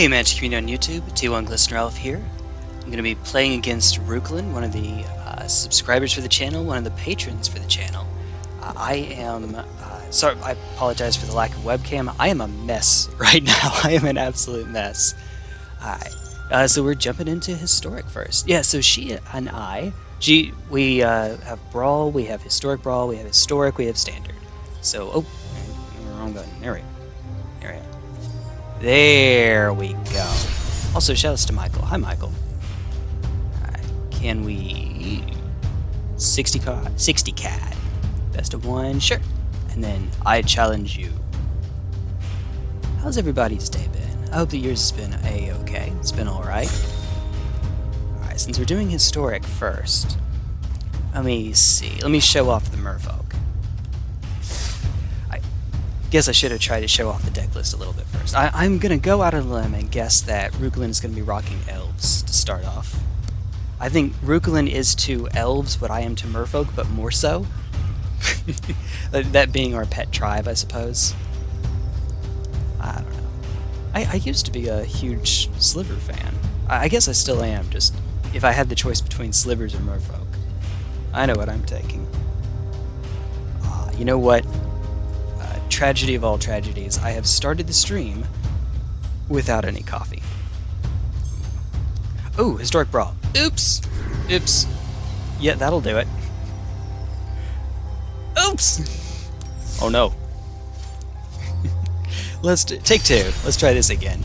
Hey Magic Community on YouTube, T1 Glistener Elf here. I'm going to be playing against Ruklin, one of the uh, subscribers for the channel, one of the patrons for the channel. Uh, I am, uh, sorry, I apologize for the lack of webcam. I am a mess right now. I am an absolute mess. Uh, so we're jumping into Historic first. Yeah, so she and I, she, we uh, have Brawl, we have Historic Brawl, we have Historic, we have Standard. So, oh, wrong button. There we go. There we go. Also, shoutouts to Michael. Hi, Michael. Alright, can we... 60 CAD? 60 CAD. Best of one? Sure. And then I challenge you. How's everybody's day been? I hope that yours has been a-okay. It's been alright. Alright, since we're doing historic first, let me see. Let me show off the merfolk. Guess I should have tried to show off the deck list a little bit first. I, am going to go out a limb and guess that Rukulin is going to be rocking elves to start off. I think Rukulin is to elves what I am to merfolk, but more so. that being our pet tribe, I suppose. I don't know. I, I used to be a huge Sliver fan. I, I guess I still am, just if I had the choice between Slivers or Merfolk. I know what I'm taking. Uh, you know what? Tragedy of all tragedies, I have started the stream without any coffee. Oh, Historic Brawl. Oops! Oops. Yeah, that'll do it. Oops! Oh no. Let's take two. Let's try this again.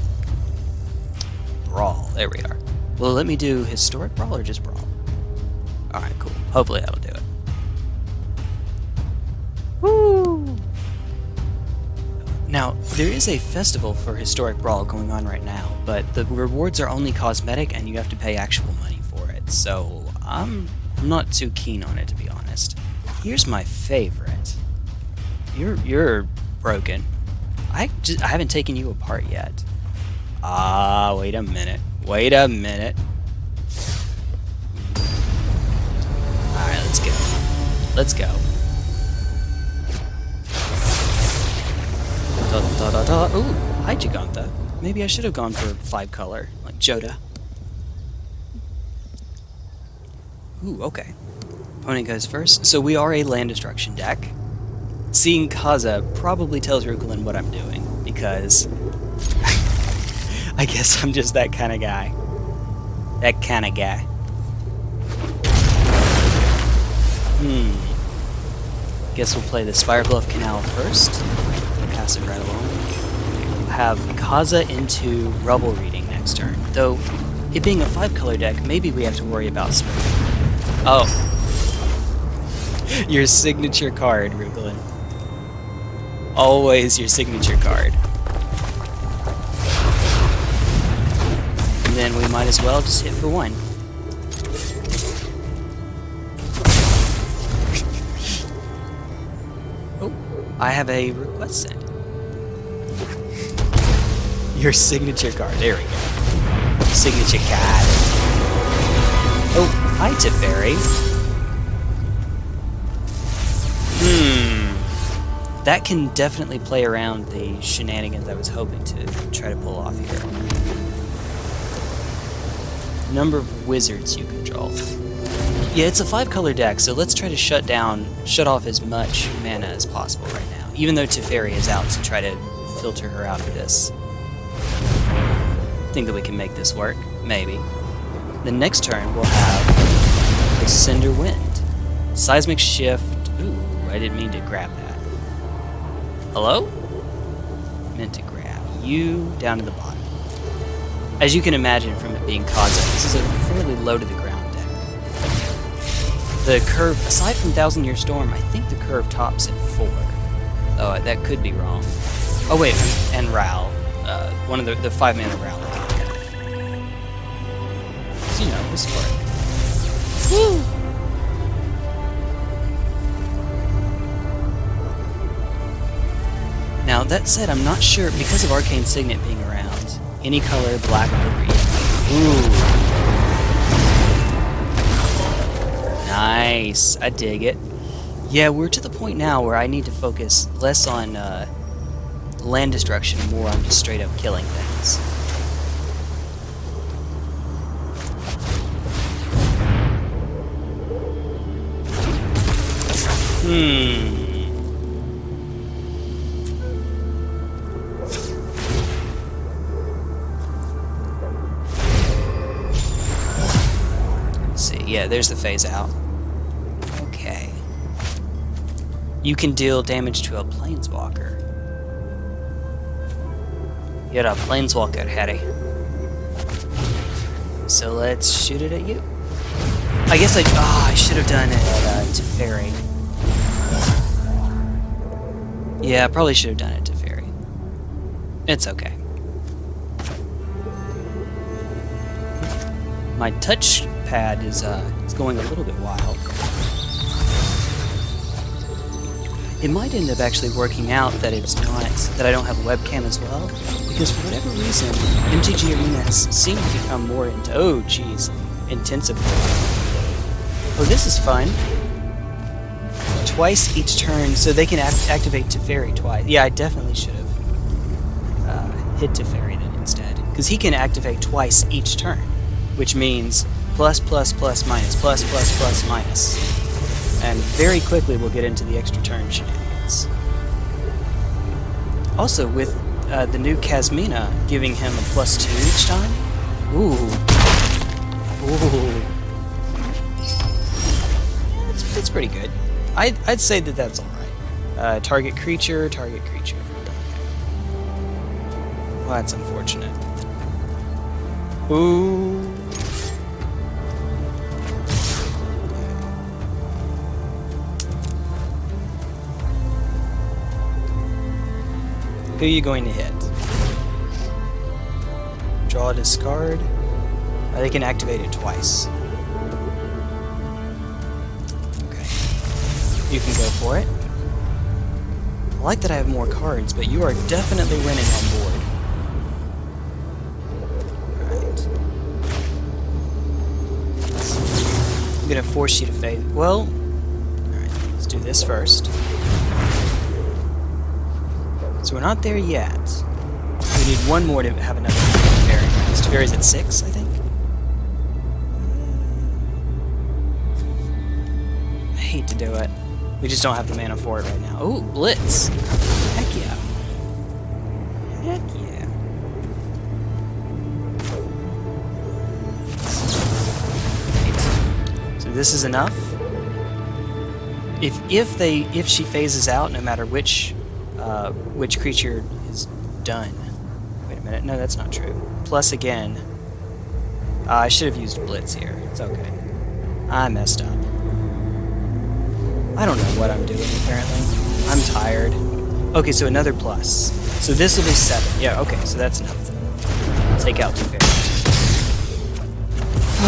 Brawl. There we are. Will it let me do historic brawl or just brawl? Alright, cool. Hopefully that'll do it. Woo! Now, there is a festival for Historic Brawl going on right now, but the rewards are only cosmetic and you have to pay actual money for it, so I'm not too keen on it to be honest. Here's my favorite. You're you're broken. I, just, I haven't taken you apart yet. Ah, wait a minute. Wait a minute. Alright, let's go. Let's go. Da da da da. Ooh, hi Jegantha. Maybe I should have gone for five color, like Jodah. Ooh, okay. Opponent goes first. So we are a land destruction deck seeing Kaza probably tells Rukulin what I'm doing, because I guess I'm just that kind of guy. That kind of guy. Hmm. Guess we'll play the Spirebluff Canal first. Pass it right along. Have Kaza into Rubble Reading next turn, though it being a five-color deck, maybe we have to worry about smooth. Oh. Your signature card, Rukulin always your signature card. And then we might as well just hit for one. oh, I have a request. Your signature card. There we go. Signature card. Oh, hi Teferi. Hmm that can definitely play around the shenanigans I was hoping to try to pull off here. Number of wizards you control. Yeah, it's a five-color deck, so let's try to shut down, shut off as much mana as possible right now, even though Teferi is out to try to filter her out of this. Think that we can make this work? Maybe. The next turn we'll have the Cinder Wind. Seismic Shift. Ooh, I didn't mean to grab that. Hello? Meant to grab you down to the bottom. As you can imagine from it being Kaza, this is a fairly low to the ground deck. The curve, aside from Thousand Year Storm, I think the curve tops at 4. Oh, that could be wrong. Oh wait, and, Ral. Uh, one of the, the 5 mana Ral. So, you know, this! Now, that said, I'm not sure, because of Arcane Signet being around, any color, black or green. Ooh. Nice. I dig it. Yeah, we're to the point now where I need to focus less on uh, land destruction, more on just straight up killing things. There's the phase out. Okay. You can deal damage to a planeswalker. You're a planeswalker, Harry. So let's shoot it at you. I guess I, oh, I should have done it uh, to Fairy. Yeah, I probably should have done it to Fairy. It's okay. My touchpad is uh, is going a little bit wild. It might end up actually working out that it's not that I don't have a webcam as well, because for whatever reason, MTG arenas seem to become more into oh geez, intensive. Oh, this is fun. Twice each turn, so they can act activate Teferi twice. Yeah, I definitely should have uh, hit Teferi then instead, because he can activate twice each turn, which means plus plus plus minus plus plus plus minus and very quickly we'll get into the extra turn shenanigans. Also, with uh, the new Kasmina giving him a plus two each time, ooh, ooh, it's, it's pretty good. I'd, I'd say that that's alright. Uh, target creature, target creature. Well, that's unfortunate. Ooh. Who are you going to hit? Draw a discard. Uh, they can activate it twice. Okay. You can go for it. I like that I have more cards, but you are definitely winning on board. I'm gonna force you to fade. Well, alright, let's do this first. So we're not there yet. We need one more to have another Teferi. This Teferi's at six, I think? I hate to do it. We just don't have the mana for it right now. Oh, Blitz! Heck yeah. Heck yeah. Right. So this is enough. If if they if she phases out, no matter which uh, which creature is done. Wait a minute, no, that's not true. Plus again, uh, I should have used Blitz here. It's okay. I messed up. I don't know what I'm doing, apparently. I'm tired. Okay, so another plus. So this will be seven. Yeah, okay, so that's enough. Take out two.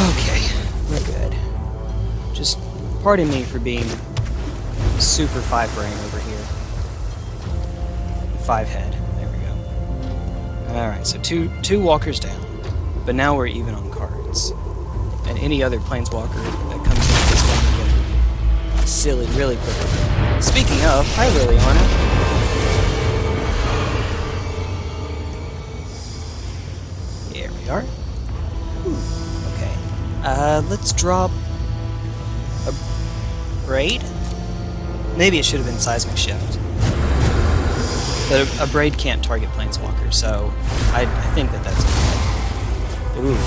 Okay, we're good. Just pardon me for being super five brain over here five head. There we go. Alright, so two two walkers down. But now we're even on cards. And any other planeswalker that comes in is going to get silly really quickly. Speaking of, hi Liliana. Here we are. Ooh, okay. Uh, let's drop a braid? Maybe it should have been seismic shift. But a, Abrade can't target planeswalkers, so I, I think that that's okay. Ooh.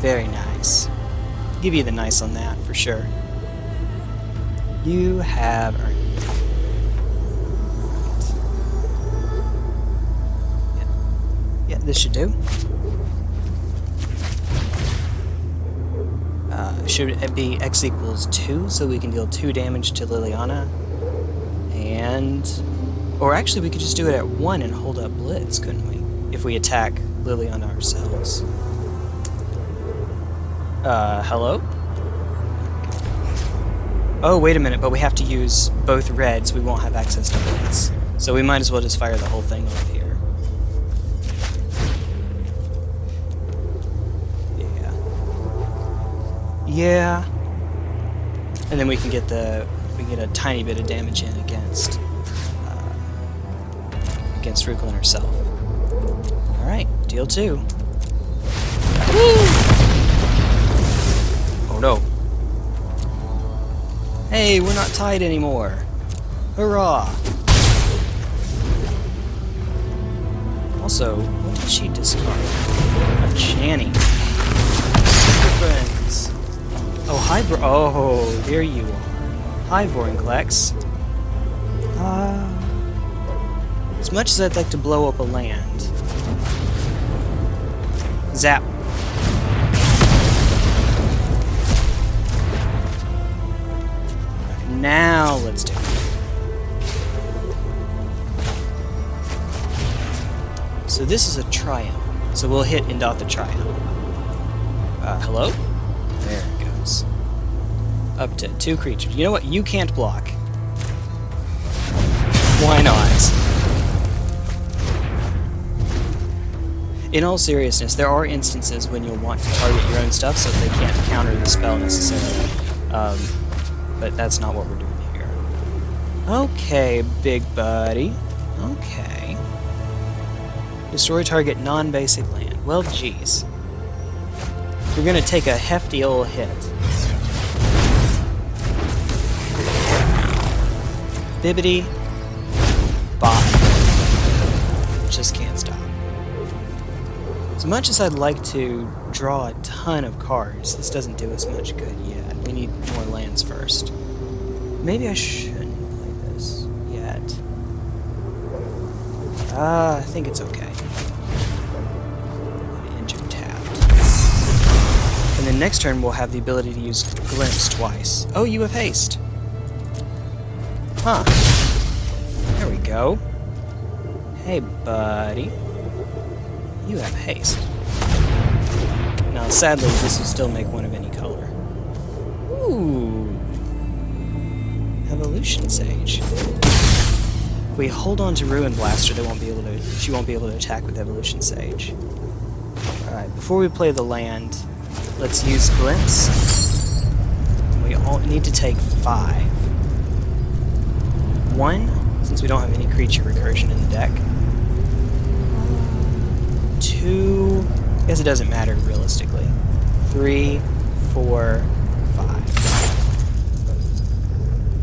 Very nice. Give you the nice on that, for sure. You have earned it. Yeah. yeah, this should do. Should be x equals 2, so we can deal 2 damage to Liliana. And... Or actually, we could just do it at 1 and hold up Blitz, couldn't we? If we attack Liliana ourselves. Uh, hello? Oh, wait a minute, but we have to use both reds. We won't have access to Blitz. So we might as well just fire the whole thing off Yeah. And then we can get the we can get a tiny bit of damage in against uh, against Ruklin herself. All right, deal two. Woo! Oh no! Hey, we're not tied anymore. Hurrah! Also, what did she discard? A Channy. Super friends. Oh, hi, bro. Oh, there you are. Hi, Vorinclex. Uh, as much as I'd like to blow up a land. Zap. Now let's do it. So this is a triumph. So we'll hit Indoth triumph. Uh, hello? Up to two creatures. You know what? You can't block. Why not? In all seriousness, there are instances when you'll want to target your own stuff so they can't counter the spell necessarily. Um, but that's not what we're doing here. Okay, big buddy. Okay. Destroy target non-basic land. Well, geez. You're gonna take a hefty old hit. Bibbity. Bop. Just can't stop. As much as I'd like to draw a ton of cards, this doesn't do us much good yet. We need more lands first. Maybe I shouldn't play this yet. Ah, uh, I think it's okay. Enter tapped. And then next turn we'll have the ability to use Glimpse twice. Oh, you have haste. Huh. There we go. Hey, buddy. You have haste. Now, sadly, this will still make one of any color. Ooh. Evolution Sage. If we hold on to Ruin Blaster, they won't be able to. She won't be able to attack with Evolution Sage. Alright, before we play the land, let's use Glimpse. We all need to take five. One, since we don't have any creature recursion in the deck. Two, I guess it doesn't matter realistically. Three, four, five.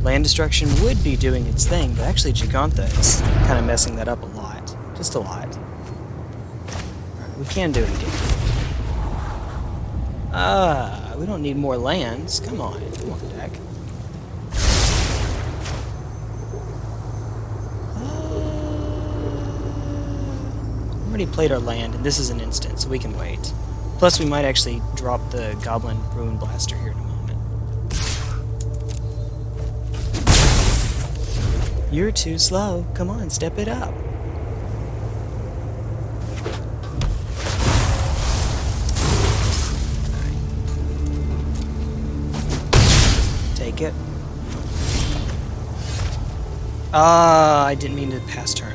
Land destruction would be doing its thing, but actually Jegantha is kind of messing that up a lot. Just a lot. Right, we can do it again. Ah, we don't need more lands. Come on, come on, deck. Already played our land, and this is an instant, so we can wait. Plus, we might actually drop the Goblin Ruin Blaster here in a moment. You're too slow. Come on, step it up. Take it. Ah, I didn't mean to pass turn.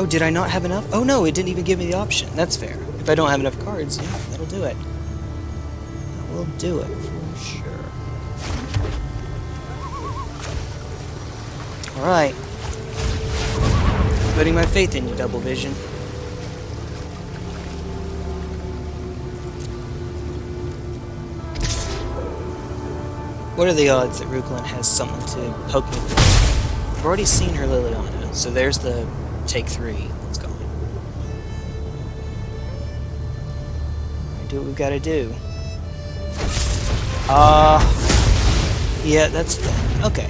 Oh, did I not have enough? Oh no, it didn't even give me the option. That's fair. If I don't have enough cards, yeah, that'll do it. That will do it for sure. Alright. Putting my faith in you, Double Vision. What are the odds that Ruklin has someone to poke me with? I've already seen her Liliana, so there's the take three. Let's go. Do what we've got to do. Uh, yeah, that's okay.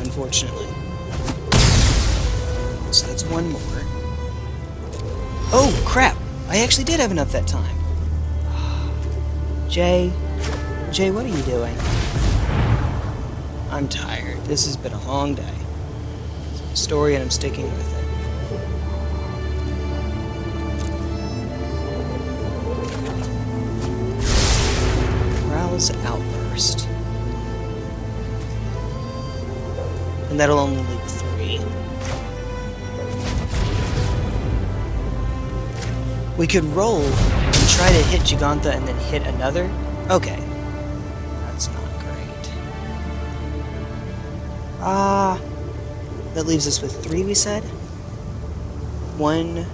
Unfortunately. So that's one more. Oh, crap! I actually did have enough that time. Jay, Jay, what are you doing? I'm tired. This has been a long day. It's a story and I'm sticking with it. Rouse Outburst. And that'll only leave three. We could roll and try to hit Jegantha and then hit another? Okay. That leaves us with three, we said? One,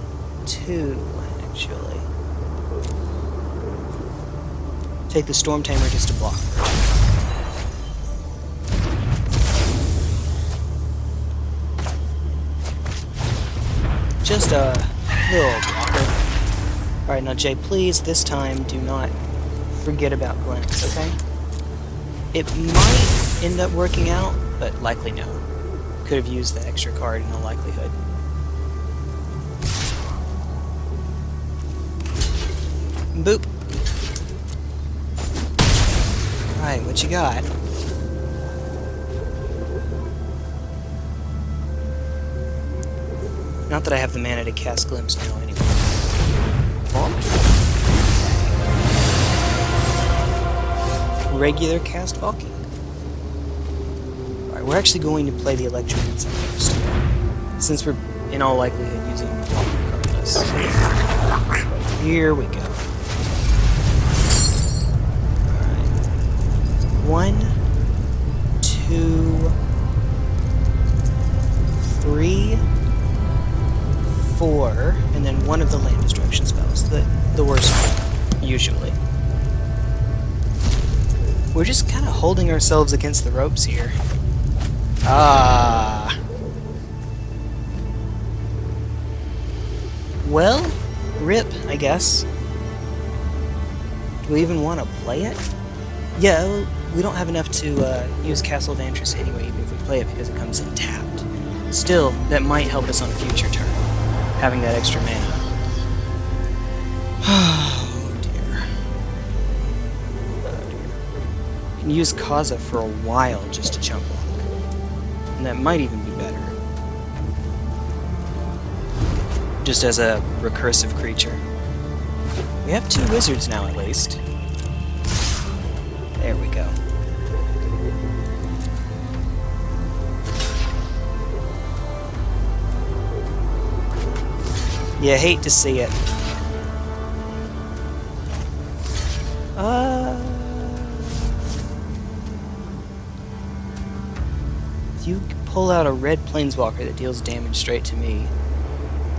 two, actually. take the Storm Tamer just to block. Just a little blocker. Alright, now Jay, please, this time, do not forget about Glance, okay? It might end up working out, but likely no. Could have used the extra card in all likelihood. Boop. Alright, what you got? Not that I have the mana to cast Glimpse now anyway. Regular cast Valki. We're actually going to play the Electromancer first. Since we're in all likelihood using regardless. Here we go. one, two, three, four, and then one of the land destruction spells. The, the worst one, usually. We're just kind of holding ourselves against the ropes here. Ah. Well, rip, I guess. Do we even want to play it? Yeah, we don't have enough to uh, use Castle Vantress anyway, even if we play it because it comes in tapped. Still, that might help us on a future turn, having that extra mana. Oh dear. Oh dear. can use Kaza for a while just to chump block. And that might even be better. Just as a recursive creature. We have two wizards now at least. There we go. You hate to see it. Pull out a red planeswalker that deals damage straight to me,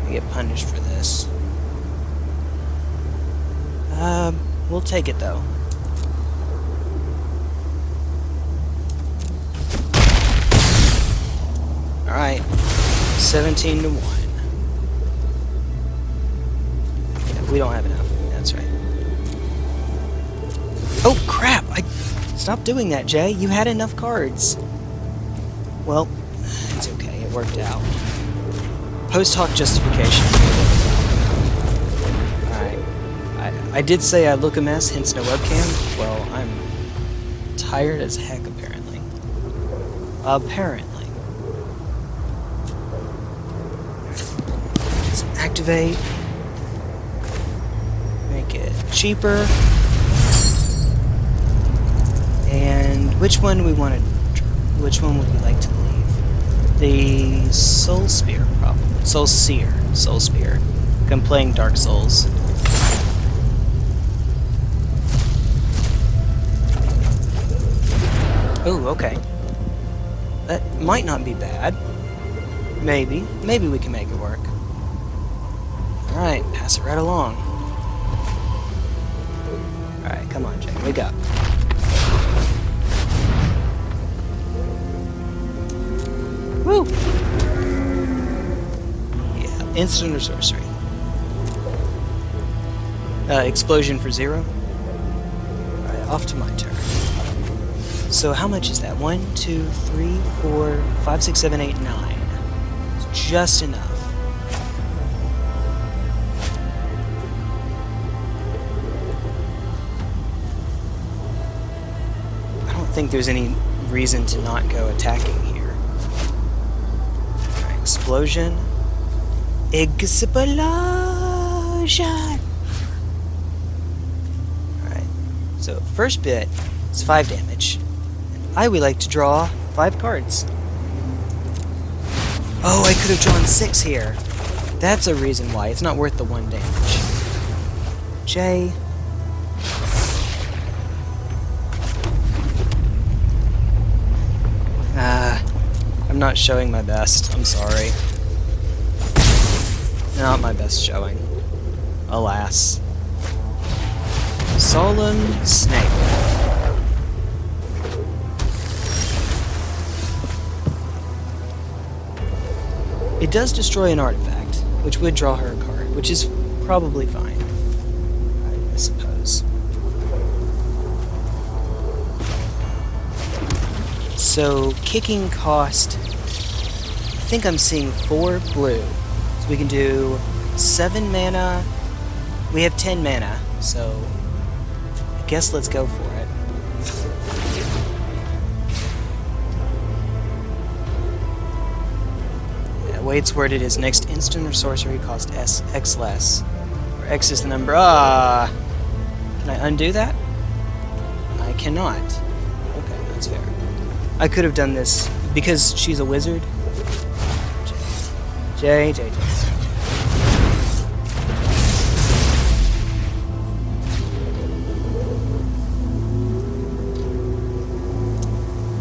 I get punished for this. Um, we'll take it though. Alright. 17 to 1. we don't have enough. That's right. Oh, crap! I... Stop doing that, Jay. You had enough cards. Well, worked out. Post hoc justification. Alright. I, I did say I look a mess, hence no webcam. Well, I'm tired as heck, apparently. Apparently. Let's activate Make it cheaper. And which one we want to... Which one would we like to? The Soul Spear, probably. Soul Seer. Soul Spear. I'm playing Dark Souls. Oh, okay. That might not be bad. Maybe. Maybe we can make it work. Alright, pass it right along. Alright, come on, Jay. Wake up. Woo! Yeah, instant or sorcery. Uh, explosion for zero. Alright, off to my turn. So how much is that? One, two, three, four, five, six, seven, eight, nine. It's just enough. I don't think there's any reason to not go attacking explosion. Explosion! Alright, so first bit is 5 damage. I would like to draw 5 cards. Oh, I could have drawn 6 here. That's a reason why. It's not worth the 1 damage. J. not showing my best. I'm sorry. Not my best showing. Alas. Solemn Snake. It does destroy an artifact, which would draw her a card, which is probably fine, I suppose. So, kicking cost, I think I'm seeing four blue. So we can do seven mana. We have ten mana, so I guess let's go for it. Yeah, the way it's worded is next instant or sorcery cost S X less. Where X is the number. Ah! Can I undo that? I cannot. Okay, that's fair. I could have done this because she's a wizard. J, J, J.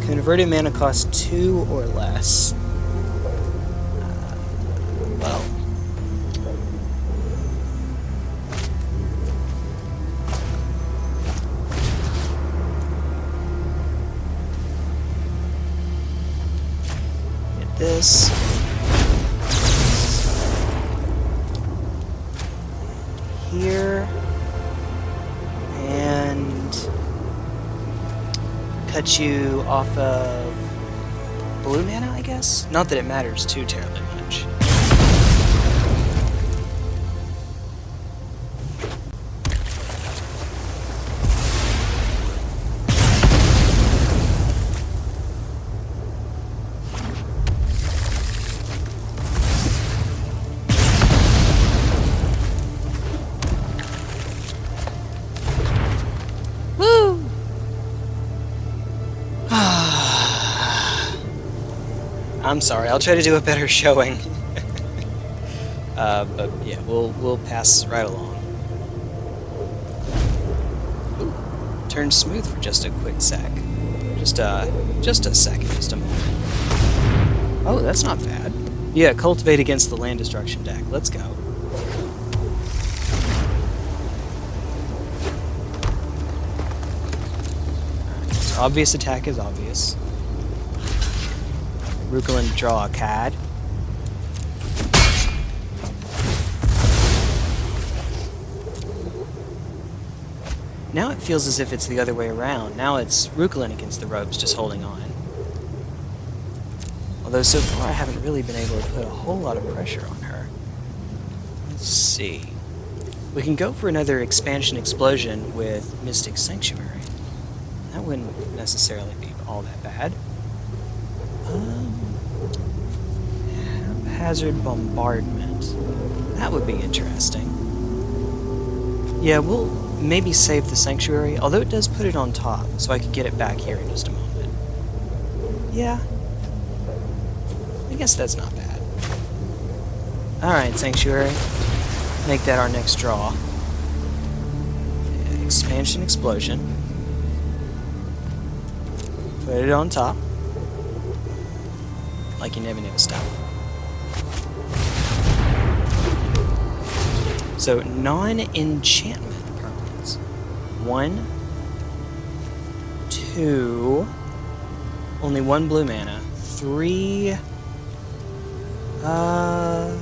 Converted mana costs two or less. Off of blue mana, I guess? Not that it matters too terribly much. I'm sorry. I'll try to do a better showing. uh, but yeah, we'll we'll pass right along. Ooh, turned smooth for just a quick sec. Just uh, just a second, just a moment. Oh, that's not bad. Yeah, cultivate against the land destruction deck. Let's go. Obvious attack is obvious. Rukulin draw a CAD. Now it feels as if it's the other way around. Now it's Rukulin against the ropes, just holding on. Although so far I haven't really been able to put a whole lot of pressure on her. Let's see. We can go for another expansion explosion with Mystic Sanctuary. That wouldn't necessarily be all that bad. Um, haphazard bombardment. That would be interesting. Yeah, we'll maybe save the sanctuary, although it does put it on top, so I could get it back here in just a moment. Yeah. I guess that's not bad. Alright, sanctuary. Make that our next draw. Expansion explosion. Put it on top. Like you never never stop. So non-enchantment permanents. One, two, only one blue mana. Three, uh,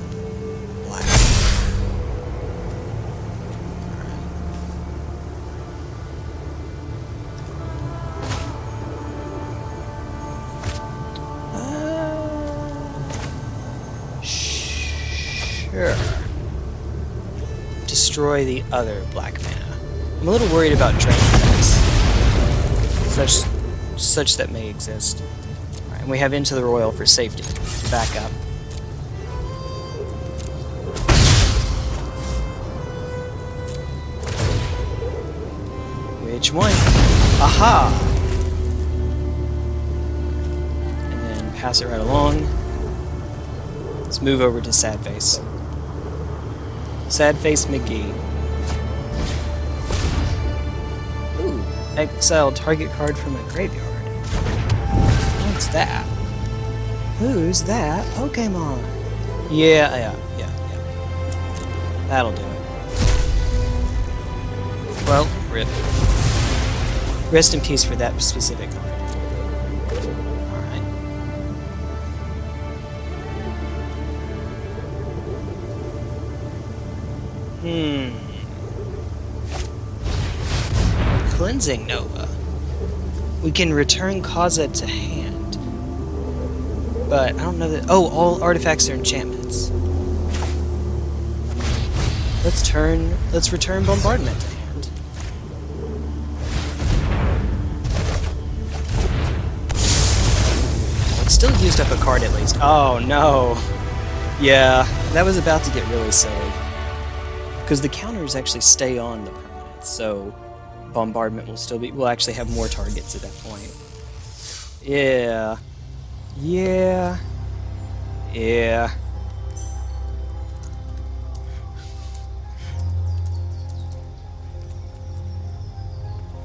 Destroy the other black mana. I'm a little worried about drain effects. Such, such that may exist. And we have Into the Roil for safety. Back up. Which one? Aha! And then pass it right along. Let's move over to Sad Face. Sad Face McGee. Ooh, exile target card from a graveyard. What's that? Who's that Pokemon? Yeah, yeah, yeah, yeah. That'll do it. Well, Rip. Rest in peace for that specific card. Hmm. Cleansing Nova. We can return Kaza to hand. But I don't know that... Oh, all artifacts are enchantments. Let's turn... Let's return Bombardment to hand. It's still used up a card at least. Oh, no. Yeah, that was about to get really silly. Because the counters actually stay on the permanent, so bombardment will still be... We'll actually have more targets at that point. Yeah. Yeah. Yeah.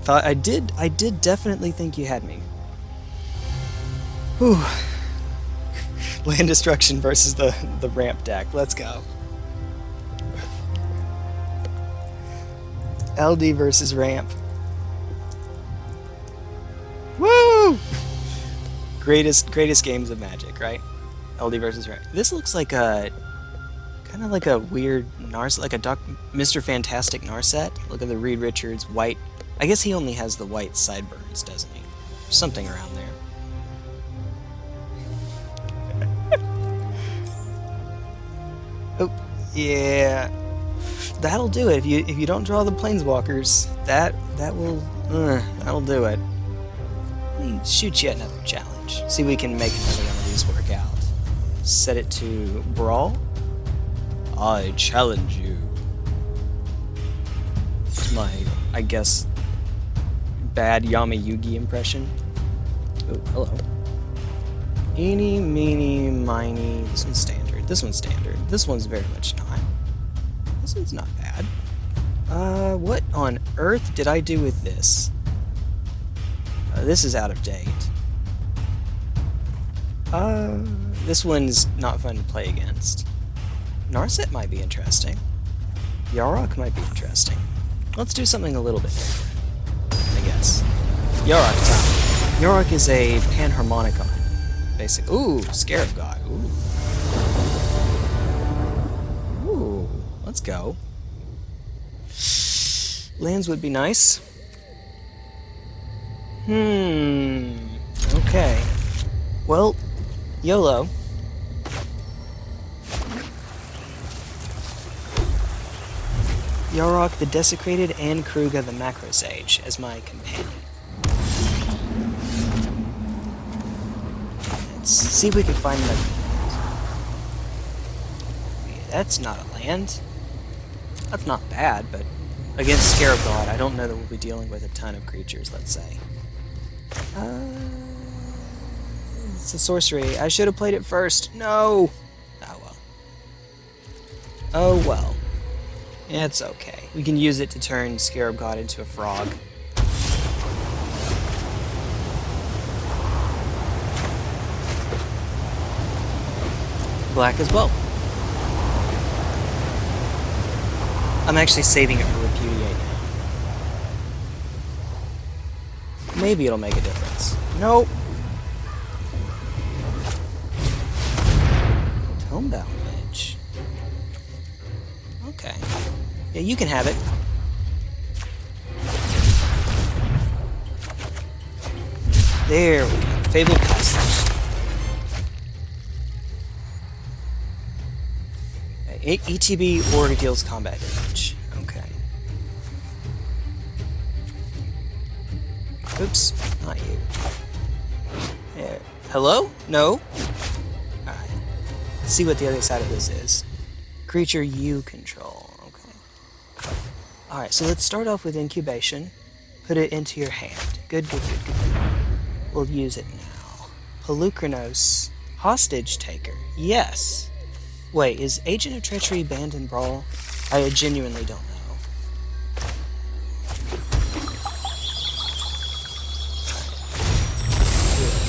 Thought I did I did definitely think you had me. Whew. Land destruction versus the, the ramp deck. Let's go. LD versus ramp. Woo! Greatest greatest games of Magic, right? LD versus ramp. This looks like a kind of like a weird Narset, like a Doc, Mr. Fantastic Narset. Look at the Reed Richards white. I guess he only has the white sideburns, doesn't he? Something around there. oh, yeah that'll do it. If you if you don't draw the planeswalkers, that that will uh, that'll do it. Let me shoot you another challenge. See if we can make another one of these work out. Set it to brawl. I challenge you. It's my, I guess, bad Yami Yugi impression. Oh, hello. Eeny, meeny, miny. This one's standard. This one's standard. This one's very much not. This one's not bad. Uh, what on earth did I do with this? Uh, this is out of date. Uh, this one's not fun to play against. Narset might be interesting. Yarok might be interesting. Let's do something a little bit different, I guess. Yarok time. Yarok is a panharmonicon. Basic. Ooh, Scarab God. Ooh. Let's go. Lands would be nice. Hmm. Okay. Well, YOLO. Yarok the Desecrated and Keruga the Macro Sage as my companion. Let's see if we can find the... That's not a land. That's not bad, but against Scarab God, I don't know that we'll be dealing with a ton of creatures, let's say. Uh, it's a sorcery. I should have played it first. No! Oh well. Oh well. It's okay. We can use it to turn Scarab God into a frog. Black as well. I'm actually saving it for Repudiate. Maybe it'll make a difference. Nope. Homebound Ledge. Okay. Yeah, you can have it. There we go. Fabled Passage. ETB or deals combat damage. Okay. Oops, not you. Hello? No? Alright. Let's see what the other side of this is. Creature you control. Okay. Alright, so let's start off with incubation. Put it into your hand. Good, good, good, good. We'll use it now. Polukranos. Hostage taker. Yes. Wait, is Agent of Treachery banned in Brawl? I genuinely don't know.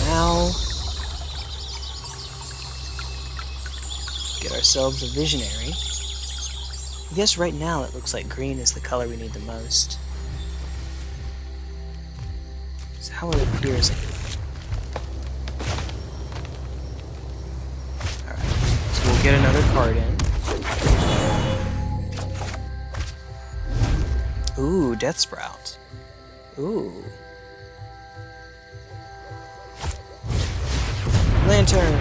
Now, get ourselves a Visionary. I guess right now it looks like green is the color we need the most. So how it appears. Alright, get another card in. Ooh, Death Sprout. Ooh. Lantern!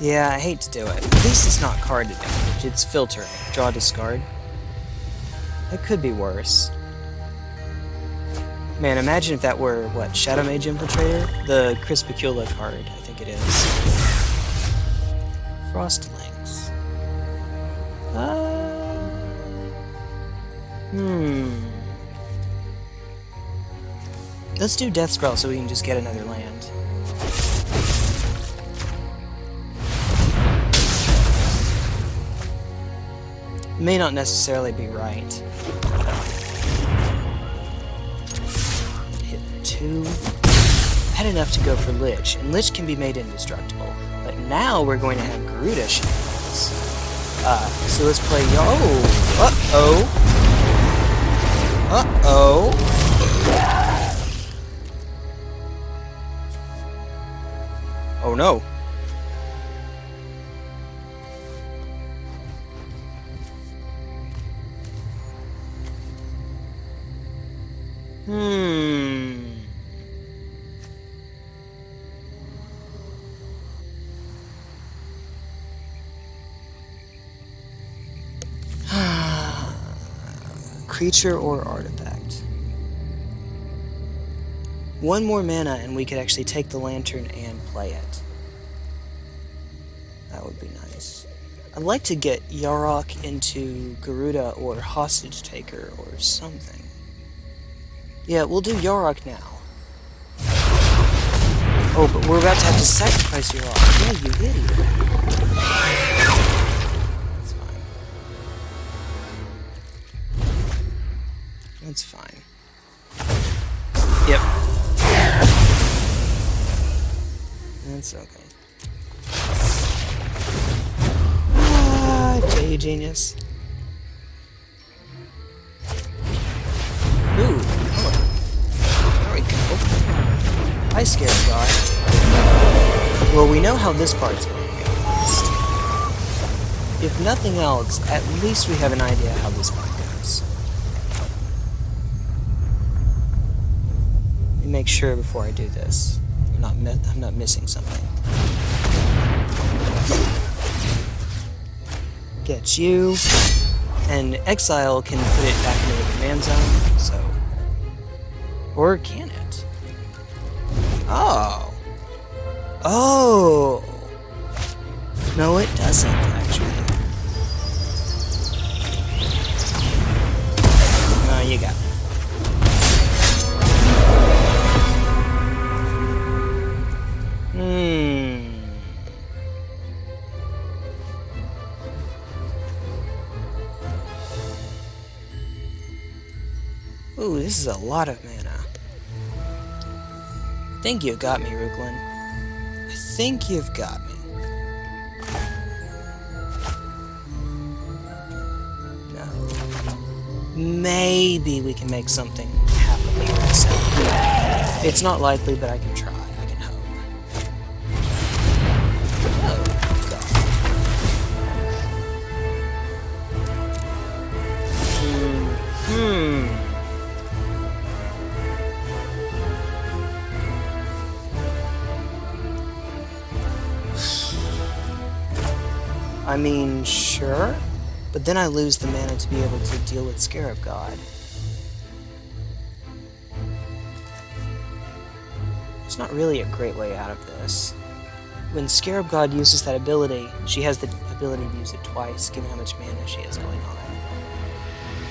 Yeah, I hate to do it. At least it's not card damage, it's filtering. Draw, discard. That could be worse. Man, imagine if that were, what, Shadow Mage Infiltrator? The Crispicula card, I think it is. Frostlings. Uh... Hmm. Let's do Death Spell so we can just get another land. May not necessarily be right. Hit two. Had enough to go for Lich, and Lich can be made indestructible. But now we're going to have Keruga shenanigans. Uh, so let's play Yo. Uh-oh. Uh-oh. Oh no. Creature or artifact. One more mana and we could actually take the lantern and play it. That would be nice. I'd like to get Yarok into Keruga or Hostage Taker or something. Yeah, we'll do Yarok now. Oh, but we're about to have to sacrifice Yarok. Yeah, you idiot. That's okay. Ah, J genius. Ooh, oh. There we go. Scarab God. Well, we know how this part's going to go. If nothing else, at least we have an idea how this part goes. Let me make sure before I do this. I'm not, I'm not missing something. Get you. And Exile can put it back into the command zone, so... Or can it? Oh. Oh! This is a lot of mana. I think you've got me, Ruklin. I think you've got me. No. Maybe we can make something happen. It's not likely, but. I can mean, sure, but then I lose the mana to be able to deal with Scarab God. It's not really a great way out of this. When Scarab God uses that ability, she has the ability to use it twice, given how much mana she has going on.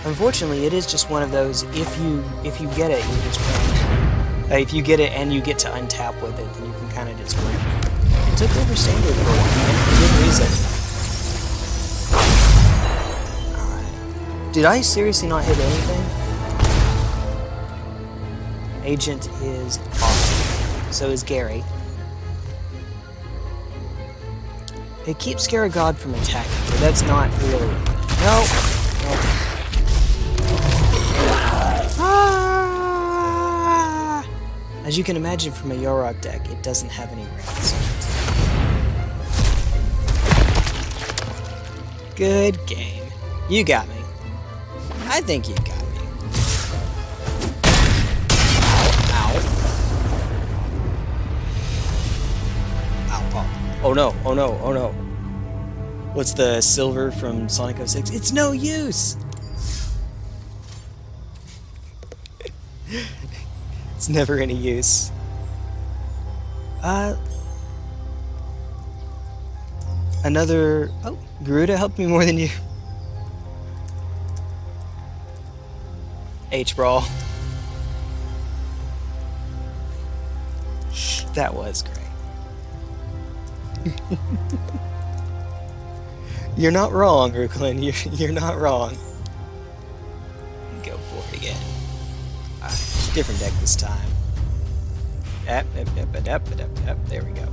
Unfortunately, it is just one of those, if you if you get it, you just win. Uh, if you get it and you get to untap with it, then you can kind of just win. It took over Standard for a while, for good reason. Did I seriously not hit anything? Agent is awesome. So is Gary. It keeps Scarab God from attacking, but that's not really... No! no. Ah! As you can imagine from a Yarok deck, it doesn't have any it. Good game. You got me. I think you got me. Ow. Ow. Oh. oh no, oh no, oh no. What's the silver from Sonic 06? It's no use! it's never any use. Uh... Another... Oh, Keruga helped me more than you. H-Brawl. That was great. you're not wrong, Ruklin. You're, you're not wrong. Go for it again. Uh, different deck this time. Ep, ep, ep. There we go.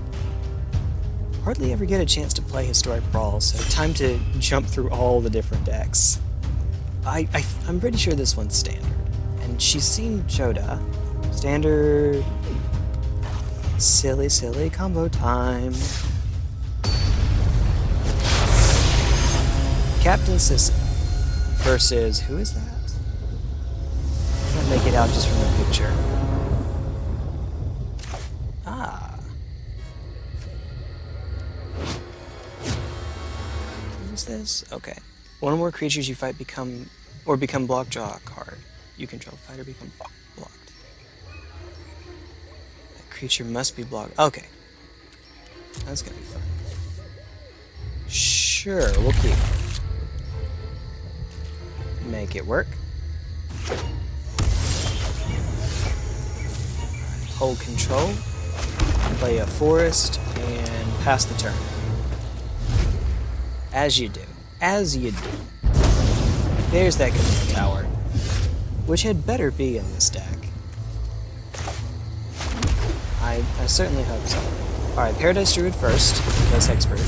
Hardly ever get a chance to play Historic Brawl, so time to jump through all the different decks. I, I, I'm pretty sure this one's standard. And she's seen Jodah. Standard... Silly, silly combo time. Captain Sisay versus... Who is that? Can't make it out just from the picture. Ah. Who's this? Okay. One or more creatures you fight become or become blocked draw card. You control fighter become blocked. That creature must be blocked. Okay. That's gonna be fun. Sure, we'll keep. Make it work. Hold control. Play a forest and pass the turn. As you do as you do. There's that command tower, which had better be in this deck. I, I certainly hope so. Alright, Paradise Druid first, because Hexproof.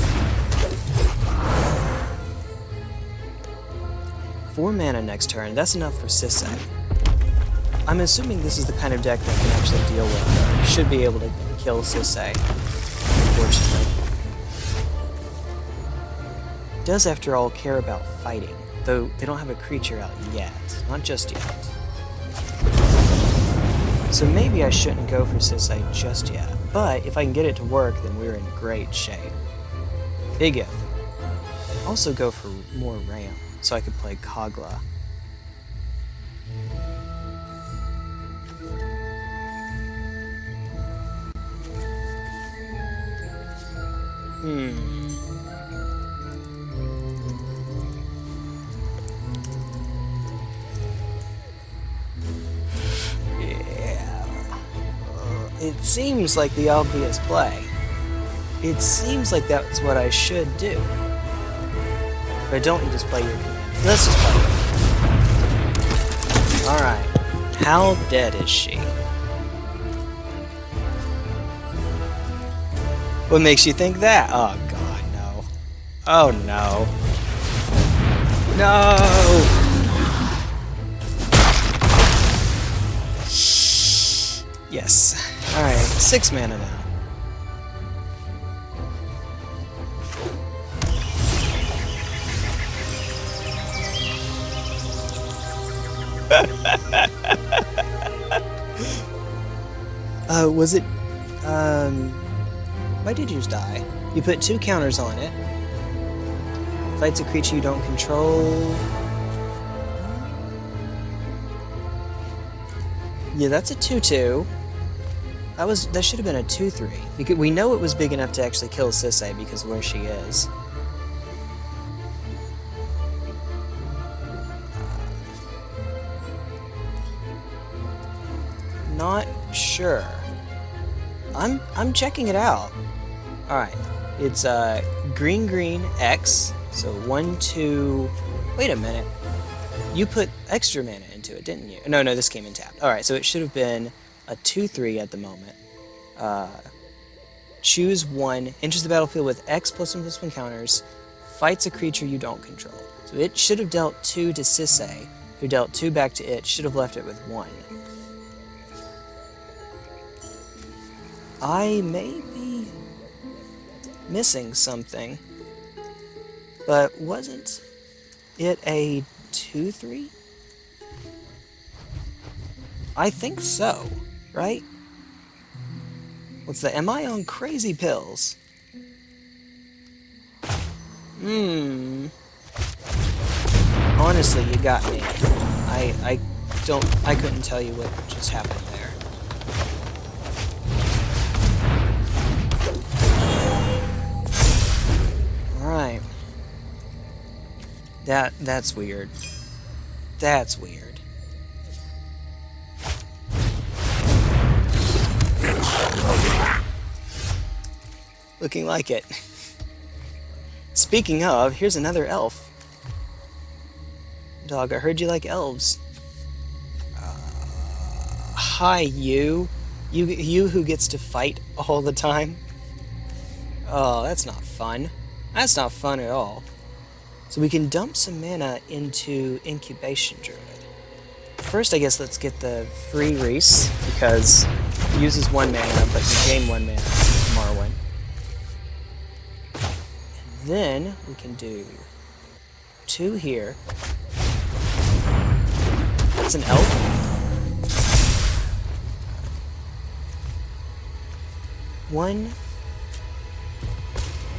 Four mana next turn, that's enough for Sisay. I'm assuming this is the kind of deck that can actually deal with, should be able to kill Sisay, unfortunately does, after all, care about fighting, though they don't have a creature out yet. Not just yet. So maybe I shouldn't go for Sisay just yet, but if I can get it to work, then we're in great shape. Big if. Also go for more RAM, so I could play Kogla. Hmm. It seems like the obvious play. It seems like that's what I should do. But don't you just play your command. Let's just play. Alright. How dead is she? What makes you think that? Oh god, no. Oh no. No! Yes. Alright, six mana now. uh, was it, um, why did yours die? You put two counters on it. Fights a creature you don't control. Yeah, that's a 2-2. That was that should have been a 2-3. Because we know it was big enough to actually kill Sisay because where she is. Not sure. I'm I'm checking it out. Alright. It's uh green green X. So one, two wait a minute. You put extra mana into it, didn't you? No, no, this came in tapped. Alright, so it should have been a 2-3 at the moment. Uh, choose one, enters the battlefield with X plus one plus one counters, fights a creature you don't control. So it should have dealt two to Sisay, who dealt two back to it, should have left it with one. I may be missing something. But wasn't it a 2-3? I think so, right? What's the... Am I on crazy pills? Hmm. Honestly, you got me. I, I don't... I couldn't tell you what just happened there. Alright. That, that's weird. That's weird. Looking like it. Speaking of, here's another elf. Dog, I heard you like elves. Uh, hi, you. You you who gets to fight all the time. Oh, that's not fun. That's not fun at all. So we can dump some mana into Incubation Druid. First, I guess let's get the free Reese, because uses one mana, but you gain one mana from. And then we can do two here. That's an elf. One,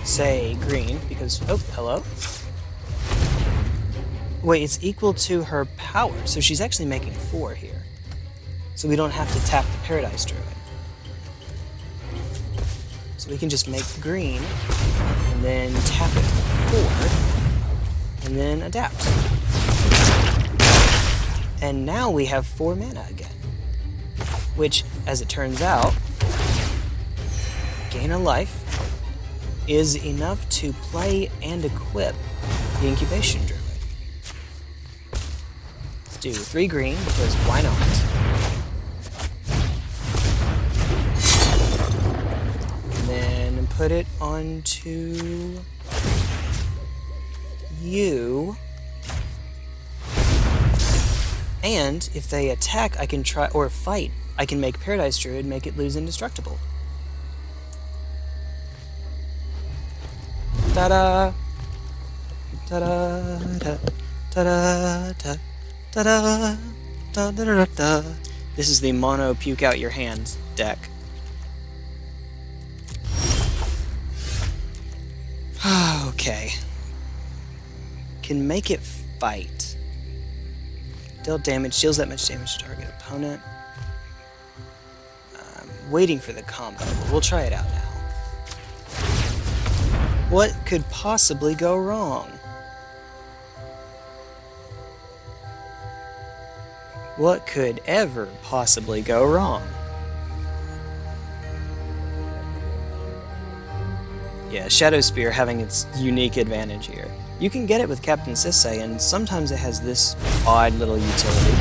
say green, because, oh, hello. Wait, it's equal to her power, so she's actually making four here. So we don't have to tap the Paradise Druid. So we can just make green, and then tap it four, and then adapt. And now we have four mana again. Which, as it turns out, gain a life is enough to play and equip the Incubation Druid Let's do three green, because why not? Put it onto you. And if they attack, I can try, or fight, I can make Paradise Druid, make it lose indestructible. Ta-da! Ta-da! Ta-da! Ta-da! Da-da, da da da da. This is the mono puke out your hands deck. okay. Can make it fight. Deal damage, deals that much damage to target opponent. I'm waiting for the combo, but we'll try it out now. What could possibly go wrong? What could ever possibly go wrong? Yeah, Shadow Spear having its unique advantage here. You can get it with Captain Sisay, and sometimes it has this odd little utility.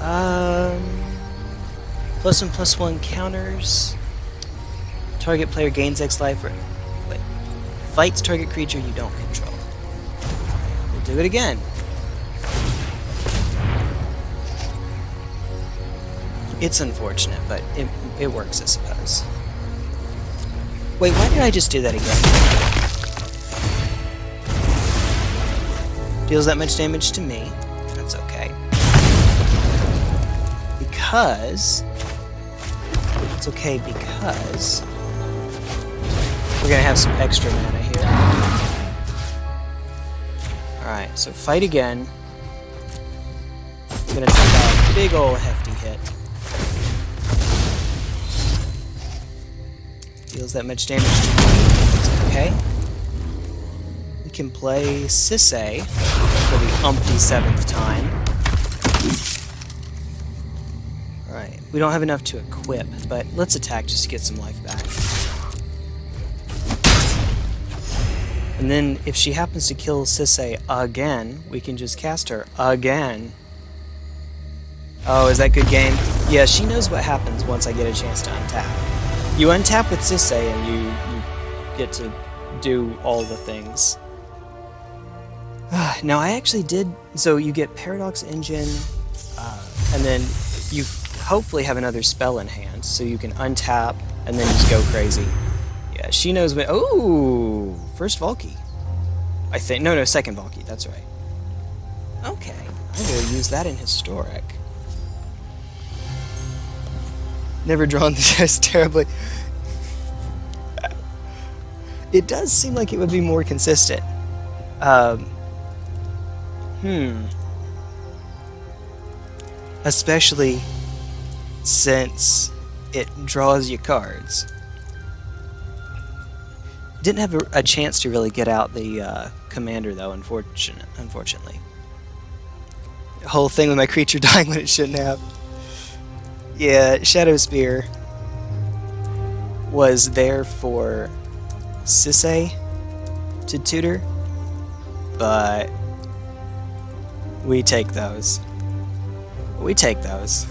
Um, plus one plus one counters. Target player gains X life. Or, wait, fights target creature you don't control. We'll do it again. It's unfortunate, but it, it works, I suppose. Wait, why did I just do that again? Deals that much damage to me. That's okay. Because... It's okay because... We're gonna have some extra mana here. Alright, so fight again. I'm gonna take a big ol' hefty Deals that much damage to me. okay. We can play Sisay for the umpty seventh time. Alright, we don't have enough to equip, but let's attack just to get some life back. And then, if she happens to kill Sisay again, we can just cast her again. Oh, is that good game? Yeah, she knows what happens once I get a chance to untap. You untap with Sisay and you, you get to do all the things. now I actually did, so you get Paradox Engine, uh, and then you hopefully have another spell in hand, so you can untap and then just go crazy. Yeah, she knows when. Oh, first Valki. I think no, no, second Valki. That's right. Okay, I will use that in historic. Never drawn the this terribly. It does seem like it would be more consistent. Um, hmm. Especially since it draws you cards. Didn't have a, a chance to really get out the uh, commander though, unfortunate, unfortunately. Whole thing with my creature dying when it shouldn't have. Yeah, Shadow Spear was there for Sisay to tutor, but we take those. We take those.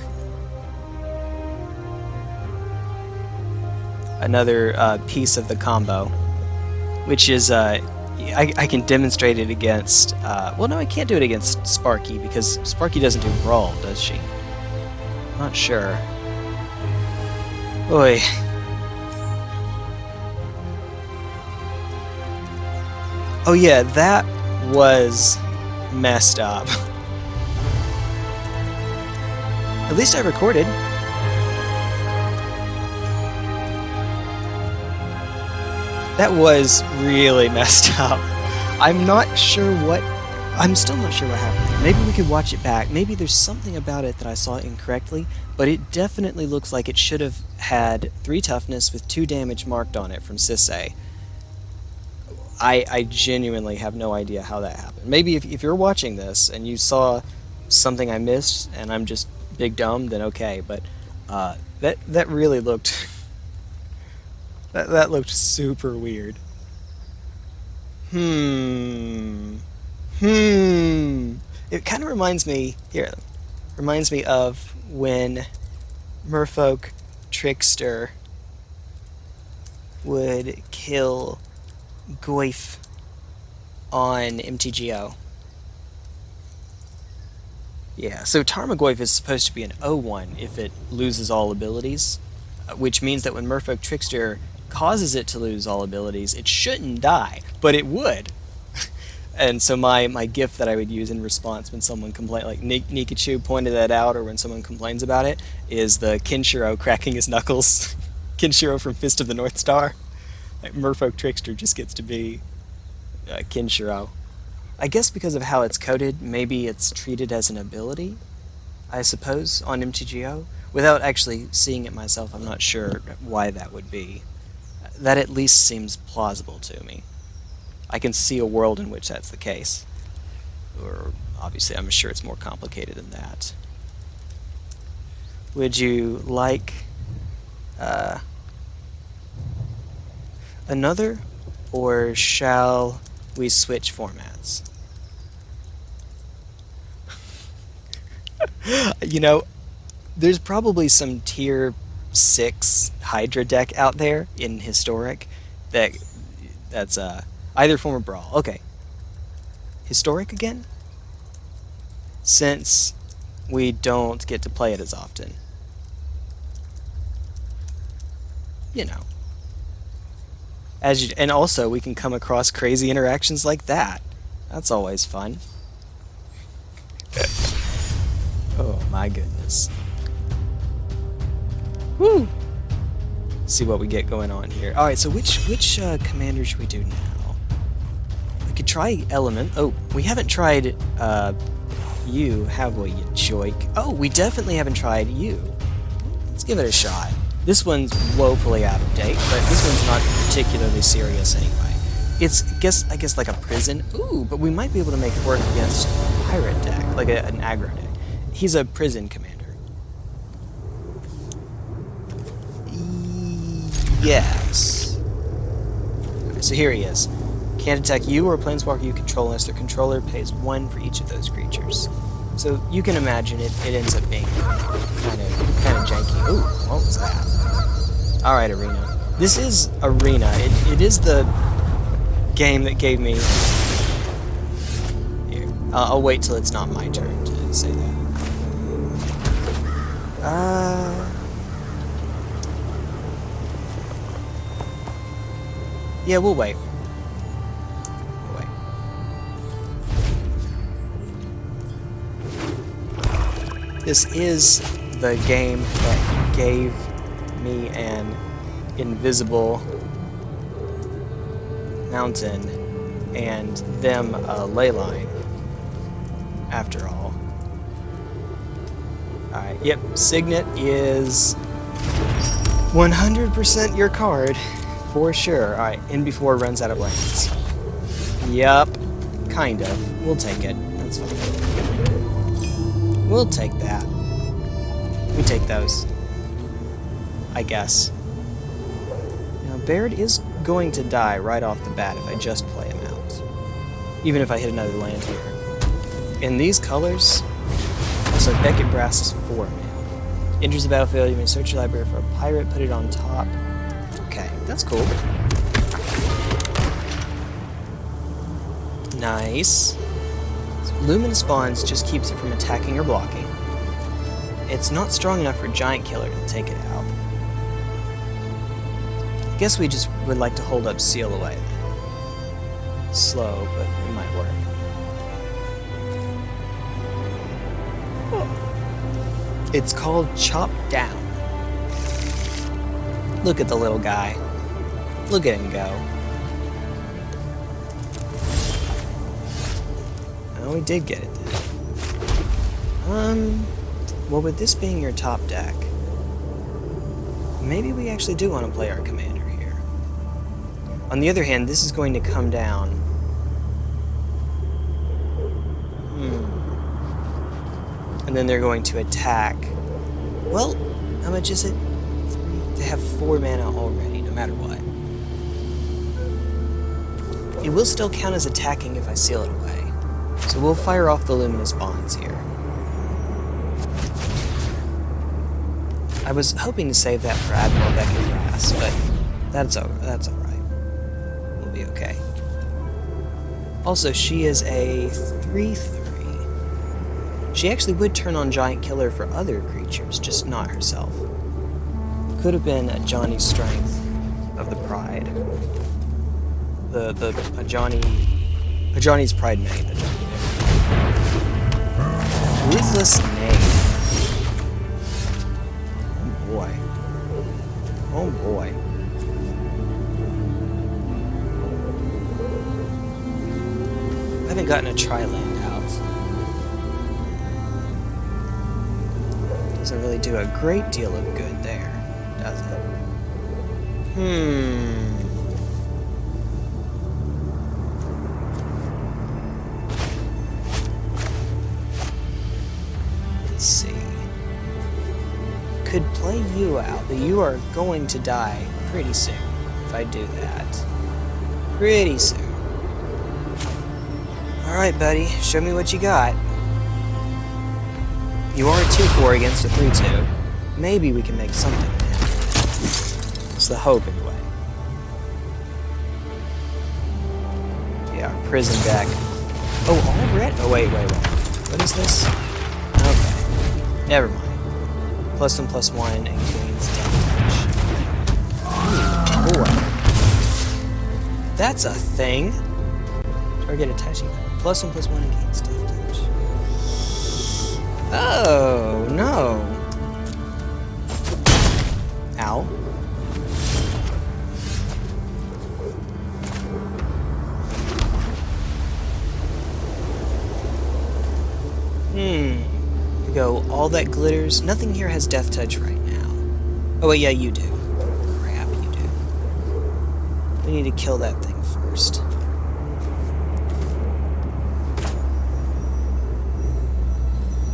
Another uh, piece of the combo, which is uh, I, I, can demonstrate it against. Uh, well, no, I can't do it against Sparky because Sparky doesn't do brawl, does she? Not sure. Oi. Oh yeah, that was messed up. At least I recorded. That was really messed up. I'm not sure what... I'm still not sure what happened. Maybe we could watch it back. Maybe there's something about it that I saw incorrectly, but it definitely looks like it should have had 3 toughness with 2 damage marked on it from Sisay. I, I genuinely have no idea how that happened. Maybe if, if you're watching this and you saw something I missed and I'm just big dumb, then okay. But uh, that that really looked that that looked super weird. Hmm. Hmm. It kind of reminds me here. Reminds me of when Merfolk Trickster would kill Goyf on MTGO. Yeah, so Tarmogoyf is supposed to be an 0-1 if it loses all abilities, uh, which means that when Merfolk Trickster causes it to lose all abilities, it shouldn't die, but it would. And so my, my gift that I would use in response when someone complained, like Nik Nikachu pointed that out, or when someone complains about it, is the Kenshiro cracking his knuckles. Kenshiro from Fist of the North Star. Merfolk Trickster just gets to be uh, Kenshiro. I guess because of how it's coded, maybe it's treated as an ability, I suppose, on MTGO. Without actually seeing it myself, I'm not sure why that would be. That at least seems plausible to me. I can see a world in which that's the case. Or, obviously, I'm sure it's more complicated than that. Would you like... Uh, another, or shall we switch formats? you know, there's probably some tier 6 Hydra deck out there in Historic that that's uh, either form of Brawl. Okay. Historic again? Since we don't get to play it as often. You know, as you, and also we can come across crazy interactions like that. That's always fun. oh my goodness. Woo! See what we get going on here. Alright, so which which uh, commander should we do now? Try Element. Oh, we haven't tried uh, you, have we, you joik? Oh, we definitely haven't tried you. Let's give it a shot. This one's woefully out of date, but this one's not particularly serious anyway. It's, guess, I guess, like a prison. Ooh, but we might be able to make it work against a pirate deck, like a, an aggro deck. He's a prison commander. Yes. so here he is. Can't attack you or a planeswalker you control unless their controller pays one for each of those creatures. So you can imagine it, it ends up being kind of kind of janky. Ooh, what was that? Alright, Arena. This is Arena. It, it is the game that gave me... Here, uh, I'll wait till it's not my turn to say that. Uh... Yeah, we'll wait. This is the game that gave me an invisible mountain and them a ley line, after all. Alright, yep, Signet is 100% your card, for sure. Alright, in before runs out of lands. Yup, kind of. We'll take it. That's fine. We'll take that. We take those. I guess. Now, Baird is going to die right off the bat if I just play him out. Even if I hit another land here. In these colors, also Beckett Brass is 4 mana. Enters the battlefield, you may search your library for a pirate, put it on top. Okay, that's cool. Nice. Luminous Bonds just keeps it from attacking or blocking. It's not strong enough for Giant Killer to take it out. I guess we just would like to hold up Seal Away. Slow, but it might work. It's called Chop Down. Look at the little guy. Look at him go. We did get it then. Um, well, with this being your top deck, maybe we actually do want to play our commander here. On the other hand, this is going to come down. Hmm. And then they're going to attack. Well, how much is it? They have four mana already, no matter what. It will still count as attacking if I seal it away. So we'll fire off the luminous bonds here. I was hoping to save that for Admiral Beckett Brass, but that's all, that's all right. We'll be okay. Also, she is a 3-3. She actually would turn on Giant Killer for other creatures, just not herself. Could have been Ajani's Strength of the Pride. The, the, a Johnny, Ajani's Pridemate, a Johnny Ruthless Name. Oh boy. Oh boy. I haven't gotten a tri-land out. Doesn't really do a great deal of good there, does it? Hmm. Could play you out, but you are going to die pretty soon if I do that. Pretty soon. Alright, buddy, show me what you got. You are a 2-4 against a 3-2. Maybe we can make something. It's the hope, anyway. Yeah, prison deck. Oh, already? Oh, wait, wait, wait. What is this? Okay. Never mind. Plus one, plus one, and gains damage. Ooh. That's a thing. Target attaching. Plus one, plus one, and gains Touch. Oh, all that glitters. Nothing here has death touch right now. Oh, wait, yeah, you do. Crap, you do. We need to kill that thing first.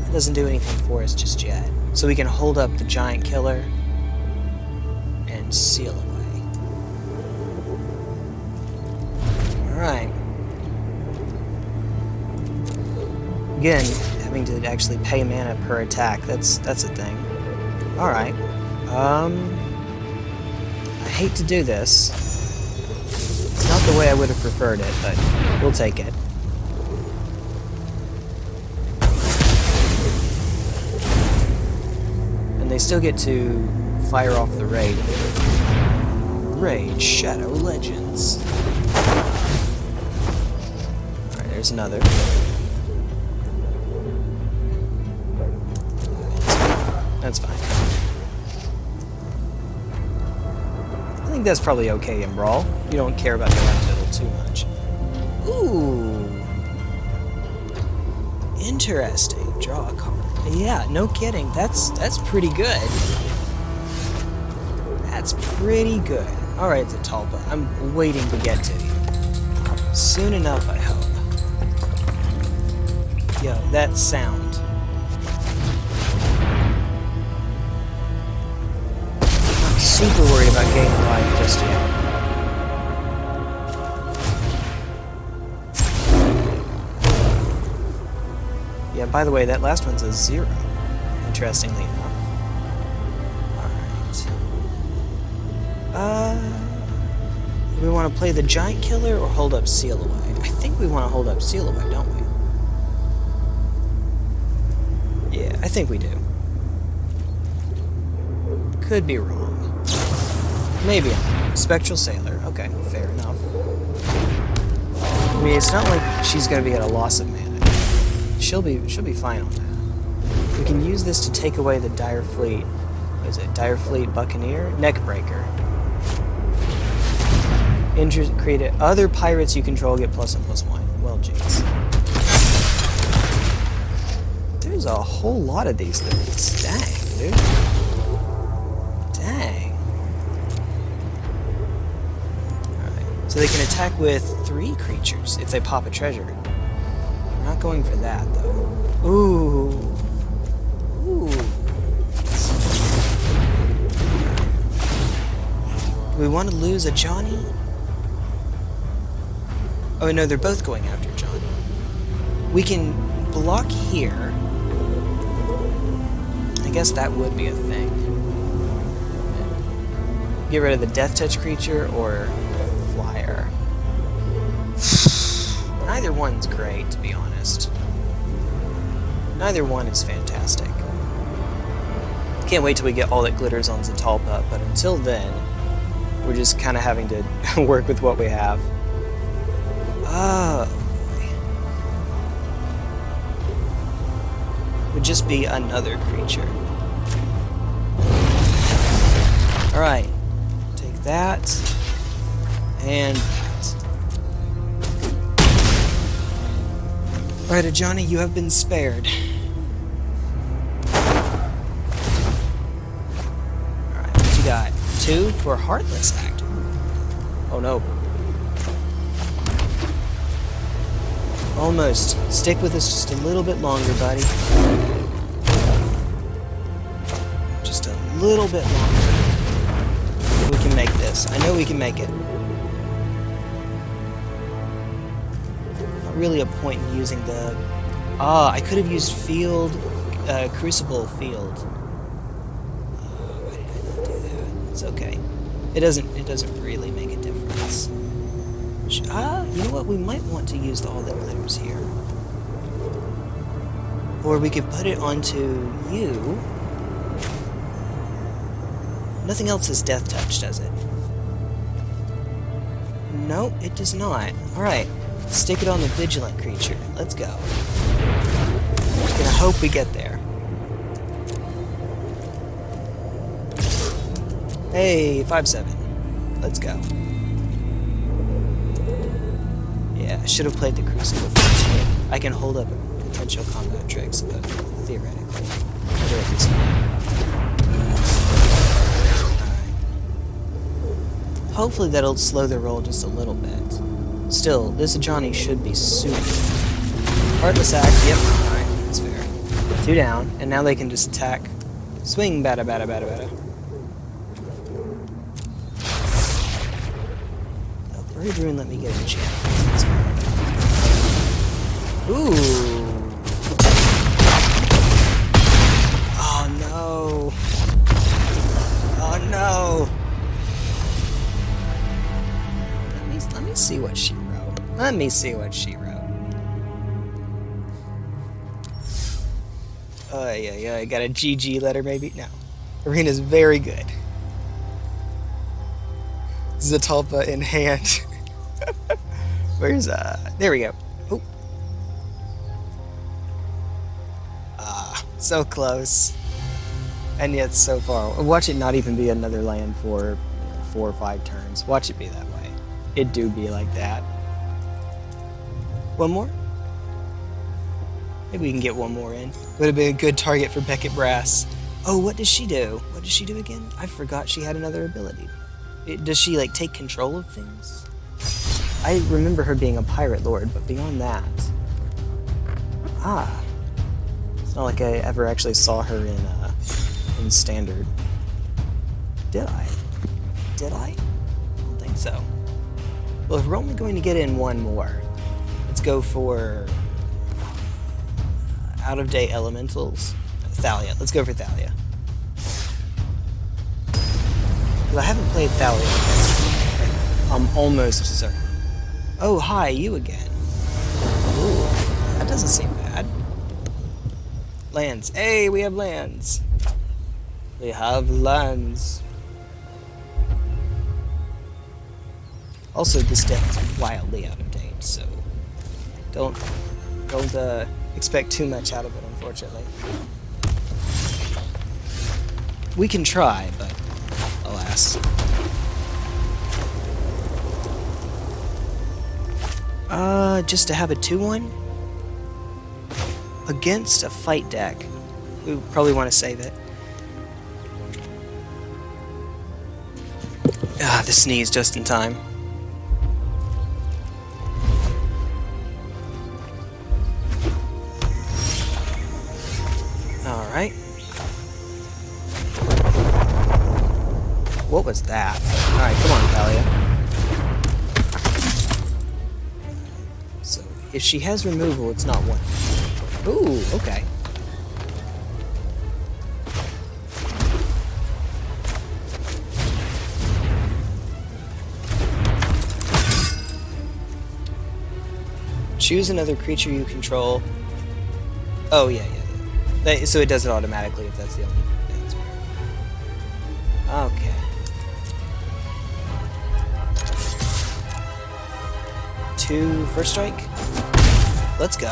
That doesn't do anything for us just yet. So we can hold up the giant killer and seal away. Alright. Again, having to actually pay mana per attack, that's that's a thing. Alright. Um I hate to do this. It's not the way I would have preferred it, but we'll take it. And they still get to fire off the raid. Raid Shadow Legends. Alright, there's another. That's fine. I think that's probably okay in Brawl. You don't care about the total too much. Ooh. Interesting. Draw a card. Yeah, no kidding. That's that's pretty good. That's pretty good. Alright, Zetalpa. I'm waiting to get to you. Soon enough, I hope. Yo, that sound. Super worried about getting alive just yet. Yeah, by the way, that last one's a zero, interestingly enough. Alright. Uh, we want to play the giant killer or hold up seal away? I think we want to hold up seal away, don't we? Yeah, I think we do. Could be wrong. Maybe Spectral Sailor. Okay, fair enough. I mean, it's not like she's to be at a loss of mana. She'll be she'll be fine on that. We can use this to take away the Dire Fleet. What is it? Dire Fleet Buccaneer? Neckbreaker. Inter create it. Other pirates you control get plus and plus one. Well, jeez. There's a whole lot of these things. Dang, dude. So they can attack with three creatures if they pop a treasure. We're not going for that, though. Ooh. Ooh. Do we want to lose a Johnny? Oh, no, they're both going after Johnny. We can block here. I guess that would be a thing. Get rid of the Death Touch creature or Neither one's great, to be honest. Neither one is fantastic. Can't wait till we get all that glitters on Zetalpa, but until then, we're just kind of having to work with what we have. Oh. Would just be another creature. Alright. Take that. And Alright, Johnny, you have been spared. Alright, what you got? Two for Heartless Act. Oh no. Almost. Stick with us just a little bit longer, buddy. Just a little bit longer. We can make this. I know we can make it. Really a point in using the... Ah, I could have used field... Uh, Crucible field. Oh, I do that? It's okay. It doesn't, it doesn't really make a difference. Ah, you know what? We might want to use the all the glitters here. Or we could put it onto you. Nothing else is death touch, does it? No, it does not. Alright, stick it on the vigilant creature. Let's go. Gonna hope we get there. Hey, 5-7. Let's go. Yeah, I should have played the Crucible first. I can hold up potential combat tricks, but theoretically. Hopefully that'll slow the roll just a little bit. Still, this Johnny should be super. Heartless Act, yep, alright, that's fair. Two down, and now they can just attack. Swing, bada bada bada bada. Oh, Brave Rune let me get a chance. Ooh. Oh no. Oh no. Let me let me see what she. Let me see what she wrote. Oh yeah, yeah. I got a GG letter maybe. No. Arena's very good. Zetalpa in hand. Where's uh? There we go. Oh. Ah, so close, and yet so far. Watch it not even be another land for four or five turns. Watch it be that way. It do be like that. One more. Maybe we can get one more in. Would have been a good target for Beckett Brass. Oh, what does she do? What does she do again? I forgot she had another ability. It, does she, like, take control of things? I remember her being a pirate lord, but beyond that... Ah. It's not like I ever actually saw her in, uh, in Standard. Did I? Did I? I don't think so. Well, if we're only going to get in one more, go for uh, out of date elementals. Thalia. Let's go for Thalia. Because I haven't played Thalia. I'm almost certain. Oh, hi, you again. Ooh, that doesn't seem bad. Lands. Hey, we have lands. We have lands. Also, this deck is wildly out of date, so don't don't uh, expect too much out of it, unfortunately. We can try, but alas. Uh, just to have a 2-1? Against a fight deck. We probably want to save it. Ah, the sneeze just in time. What was that? Alright, come on, Thalia. So, if she has removal, it's not one. Ooh, okay. Choose another creature you control. Oh, yeah, yeah. They, so it does it automatically if that's the only Two first strike. Let's go.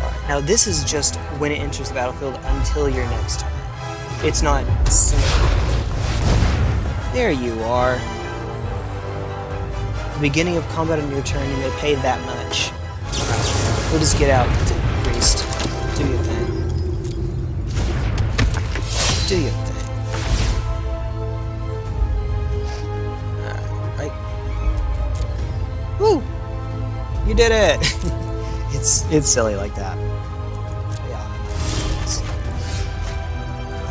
Alright, now this is just when it enters the battlefield until your next turn. It's not There you are. The beginning of combat on your turn, you may pay that much. We'll just get out, priest. Do your thing. Do your You did it! it's it's silly like that. Yeah.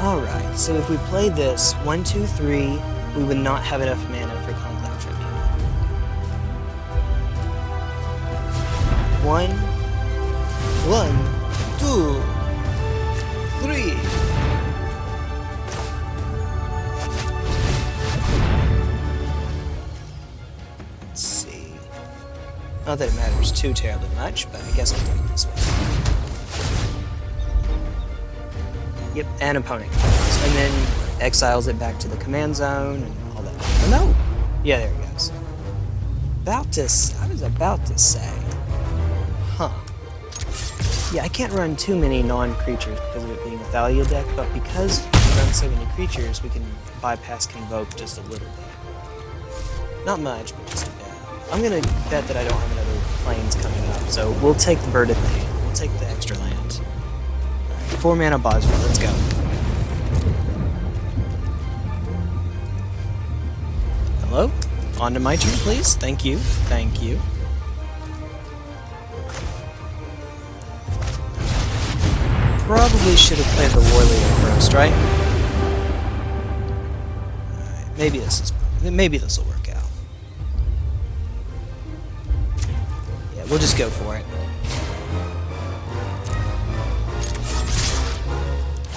Alright, so if we play this, one, two, three, we would not have enough mana for Conclave Tribunal. One, too terribly much, but I guess I'll do it this way. Yep, and opponent. And then exiles it back to the command zone and all that. Oh, no! Yeah, there it goes. About to... I was about to say... Huh. Yeah, I can't run too many non-creatures because of it being a Thalia deck, but because we run so many creatures, we can bypass Convoke just a little bit. Not much, but. I'm gonna bet that I don't have another planes coming up, so we'll take the Bird of Pain. We'll take the extra land. Right, four mana Basri, let's go. Hello? On to my turn, please. Thank you. Thank you. probably should have played the Warleader first, right? Maybe this is maybe this will work we'll just go for it.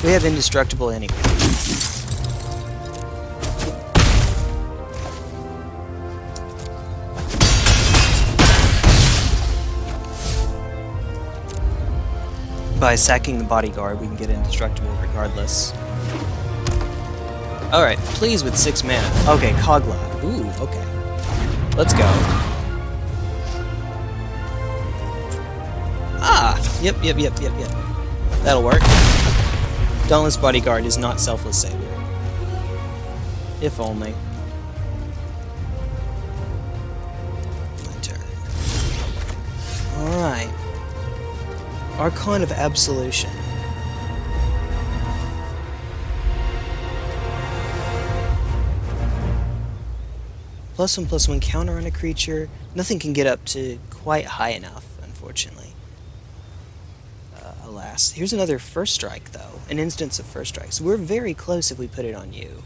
We have indestructible anyway. by sacking the bodyguard, we can get indestructible regardless. Alright, please with six mana. Okay, Kogla. Ooh, okay. Let's go. Yep, yep, yep, yep, yep. That'll work. Dauntless Bodyguard is not Selfless savior. If only. My turn. Alright. Archon of Absolution. Plus one, plus one counter on a creature. Nothing can get up to quite high enough, unfortunately. Alas. Here's another first strike, though. An instance of first strike. So we're very close if we put it on you.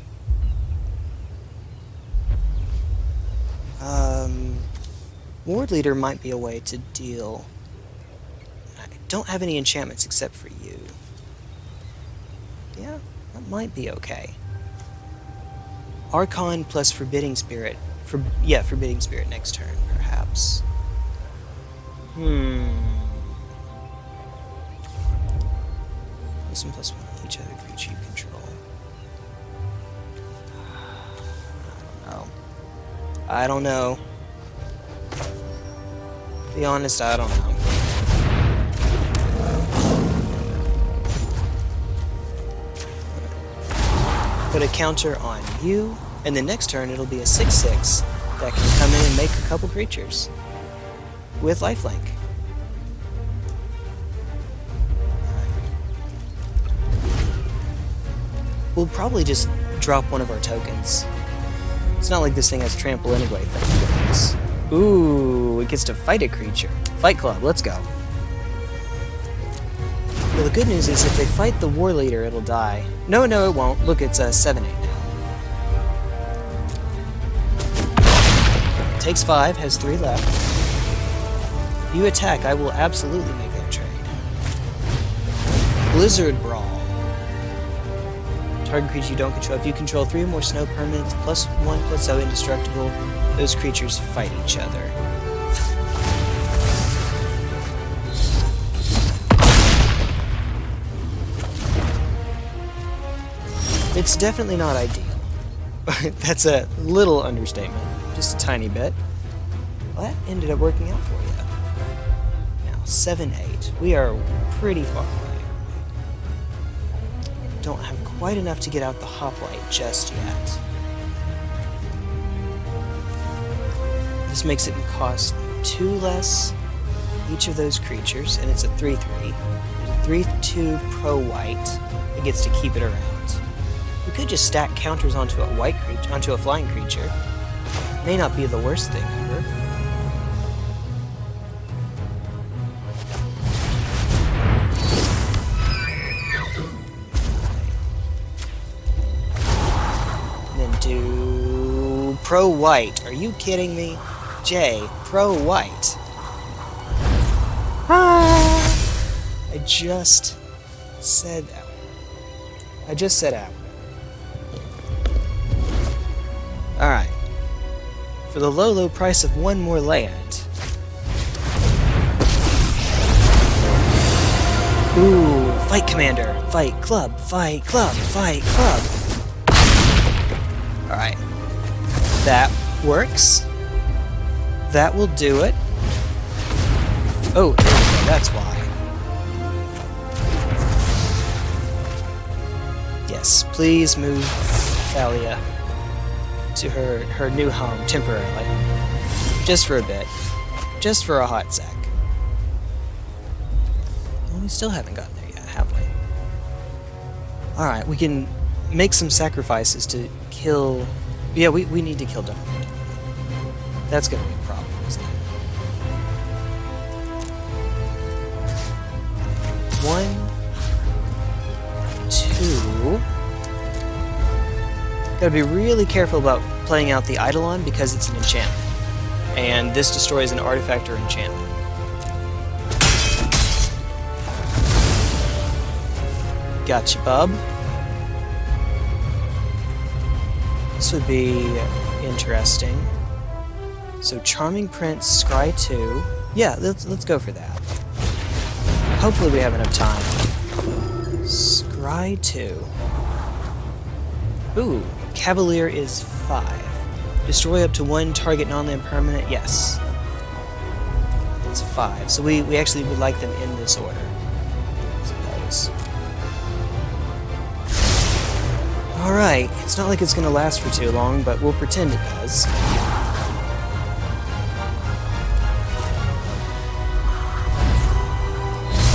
Um, Ward Leader might be a way to deal... I don't have any enchantments except for you. Yeah, that might be okay. Archon plus Forbidding Spirit. For yeah, Forbidding Spirit next turn, perhaps. Hmm. Plus one plus one on each other creature you control. I don't know. I don't know. Be honest, I don't know. Put a counter on you, and the next turn it'll be a 6-6 that can come in and make a couple creatures with lifelink. We'll probably just drop one of our tokens. It's not like this thing has trample anyway, thank goodness. Ooh, it gets to fight a creature. Fight Club, let's go. Well, the good news is if they fight the War Leader, it'll die. No, no, it won't. Look, it's a 7-8 now. Takes 5, has 3 left. You attack, I will absolutely make that trade. Blizzard Brawl. Target creature you don't control. If you control 3 or more snow permanents, plus 1 plus 0 indestructible, those creatures fight each other. It's definitely not ideal. That's a little understatement. Just a tiny bit. Well, that ended up working out for you. Now, 7-8. We are pretty far away. Don't have quite enough to get out the hoplite just yet. This makes it cost two less each of those creatures, and it's a 3-3. It's a 3-2 pro white. It gets to keep it around. We could just stack counters onto a white creature, onto a flying creature. May not be the worst thing ever. Do pro white. Are you kidding me? Jay, pro white. Ah. I just said that. I just said out. Alright. For the low, low price of one more land. Ooh, fight commander, fight club, fight club, fight club. Alright. That works. That will do it. Oh, that's why. Yes, please move Thalia to her, her new home temporarily. Just for a bit. Just for a hot sec. Well, we still haven't gotten there yet, have we? Alright, we can make some sacrifices to kill... Yeah, we, we need to kill Darkwood. That's gonna be a problem, isn't it? One, two... Gotta be really careful about playing out the Eidolon because it's an enchantment. And this destroys an artifact or enchantment. Gotcha, bub. This would be interesting. So Charming Prince, Scry 2. Yeah, let's let's go for that. Hopefully we have enough time. Scry 2. Ooh, Cavalier is five. Destroy up to one target non-land permanent. Yes. It's five. So we, we actually would like them in this order. I suppose. Alright, it's not like it's gonna last for too long, but we'll pretend it does.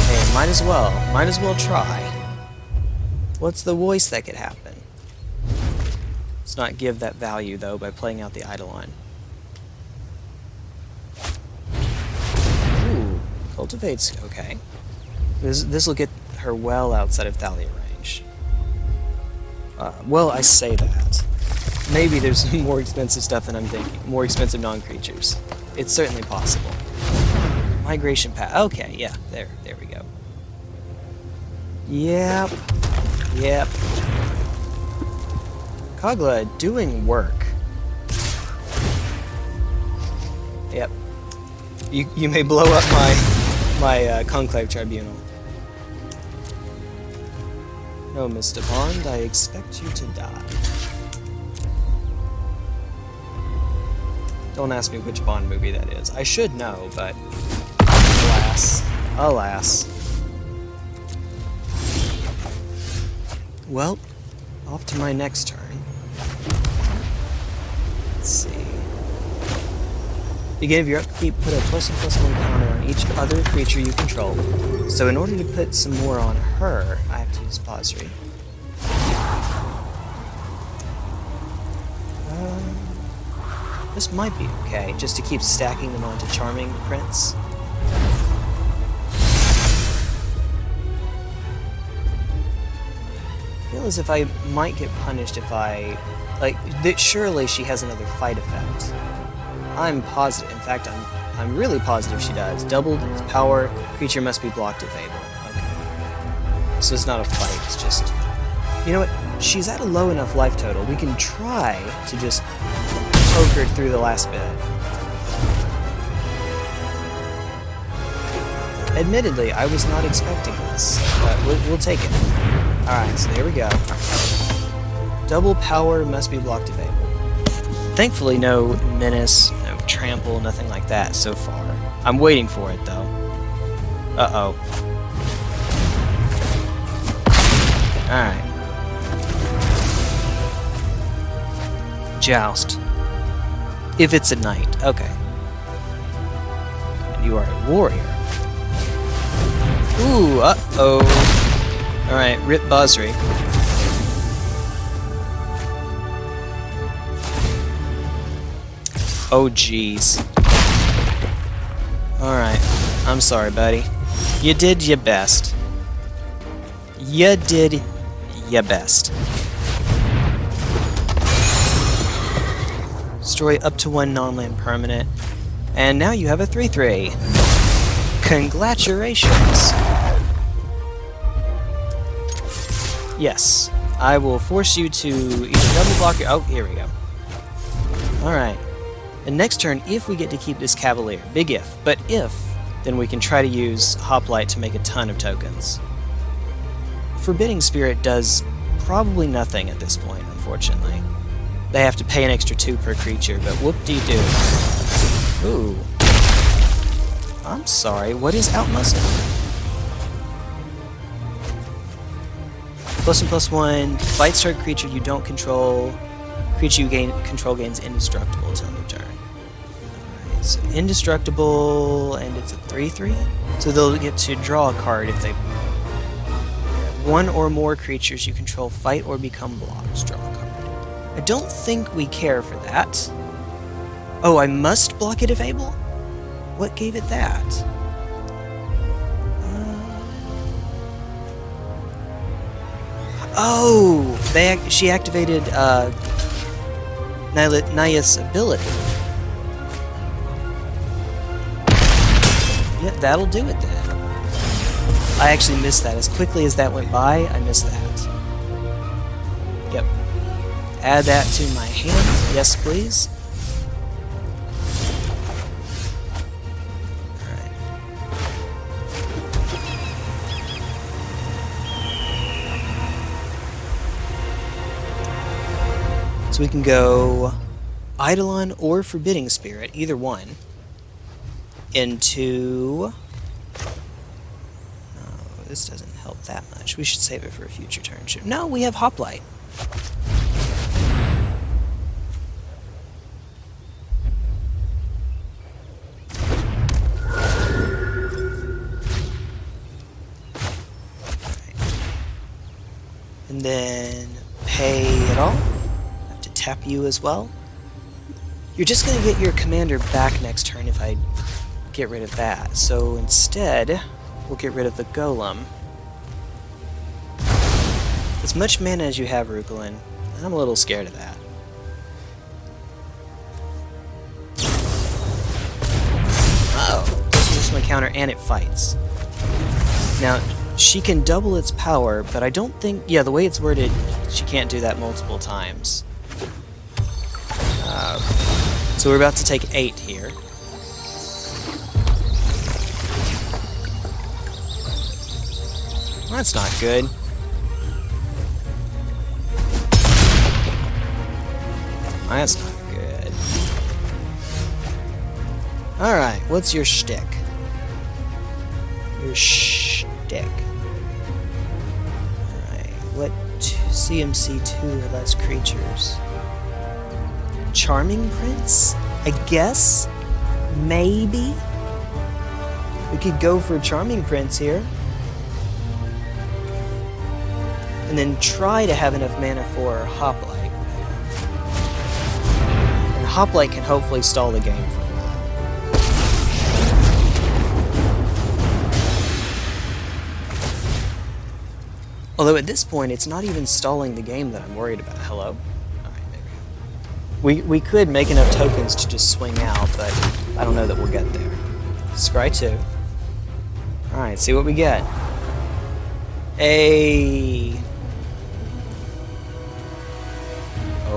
Hey, might as well. Might as well try. What's the worst that could happen? Let's not give that value, though, by playing out the Eidolon. Ooh, cultivates okay. This this will get her well outside of Thalia. Uh, well, I say that. Maybe there's more expensive stuff than I'm thinking. More expensive non-creatures. It's certainly possible. Migration path. Okay, yeah, there, there we go. Yep. Yep. Kogla doing work. Yep. You, you may blow up my my uh, conclave tribunal. No, Mr. Bond, I expect you to die. Don't ask me which Bond movie that is. I should know, but alas, alas. Well, off to my next turn. Let's see. Beginning of your upkeep, put a plus and plus one counter on each other creature you control. So in order to put some more on her, I have to use Basri. Uh, this might be okay, just to keep stacking them onto Charming Prince. Feel as if I might get punished if I... Like, th surely she has another fight effect. I'm positive. In fact, I'm I'm really positive she does. Doubled its power, creature must be blocked if able. Okay. So it's not a fight, it's just... You know what? She's at a low enough life total. We can try to just poke her through the last bit. Admittedly, I was not expecting this, but we'll, we'll take it. Alright, so there we go. Double power must be blocked if able. Thankfully, no menace, trample, nothing like that so far. I'm waiting for it, though. Uh-oh. Alright. Joust. If it's a knight. Okay. And you are a warrior. Ooh, uh-oh. Alright, Rip Basri. Oh, jeez. Alright. I'm sorry, buddy. You did your best. You did your best. Destroy up to one non-land permanent. And now you have a 3-3. Congratulations! Yes. I will force you to either double block your... Oh, here we go. Alright. And next turn, if we get to keep this Cavalier, big if, but if, then we can try to use Hoplite to make a ton of tokens. Forbidding Spirit does probably nothing at this point, unfortunately. They have to pay an extra two per creature, but whoop-de-doo. Ooh. I'm sorry, what is Outmuscle? Plus one plus one, fight start creature you don't control, creature you gain control gains indestructible so indestructible, and it's a 3-3? So they'll get to draw a card if they... One or more creatures you control fight or become blocked, draw a card. I don't think we care for that. Oh, I must block it if able? What gave it that? Oh, they ac she activated uh, Naya's ability. That'll do it then. I actually missed that. As quickly as that went by, I missed that. Yep. Add that to my hand. Yes, please. So we can go Eidolon or Forbidding Spirit, either one, into... This doesn't help that much. We should save it for a future turn. No, we have Hoplite. And then pay it all. I have to tap you as well. You're just going to get your commander back next turn if I get rid of that. So instead, we'll get rid of the golem. As much mana as you have, Rukulin, I'm a little scared of that. Oh, this is my counter and it fights. Now, she can double its power, but I don't think... Yeah, the way it's worded, she can't do that multiple times. Uh, so we're about to take 8 here. That's not good. That's not good. Alright, what's your shtick? Your shtick. Alright, what CMC2 or less creatures? Charming Prince? I guess? Maybe? We could go for Charming Prince here. And then try to have enough mana for Hoplite. And Hoplite can hopefully stall the game for a while. Although at this point, it's not even stalling the game that I'm worried about. Hello? We, we could make enough tokens to just swing out, but I don't know that we'll get there. Scry 2. Alright, see what we get. A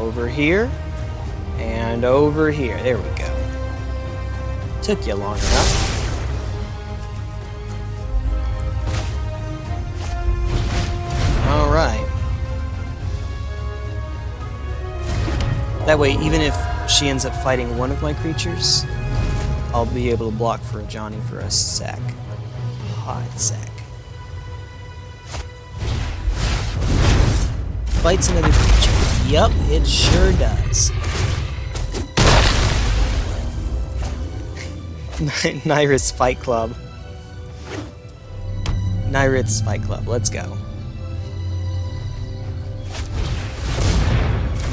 over here and over here. There we go. Took you long enough. All right. That way, even if she ends up fighting one of my creatures, I'll be able to block for a Johnny for a sec. Hot sec. Fights another creature. Yup, it sure does. Nyrus Fight Club. Nyrus Fight Club, let's go.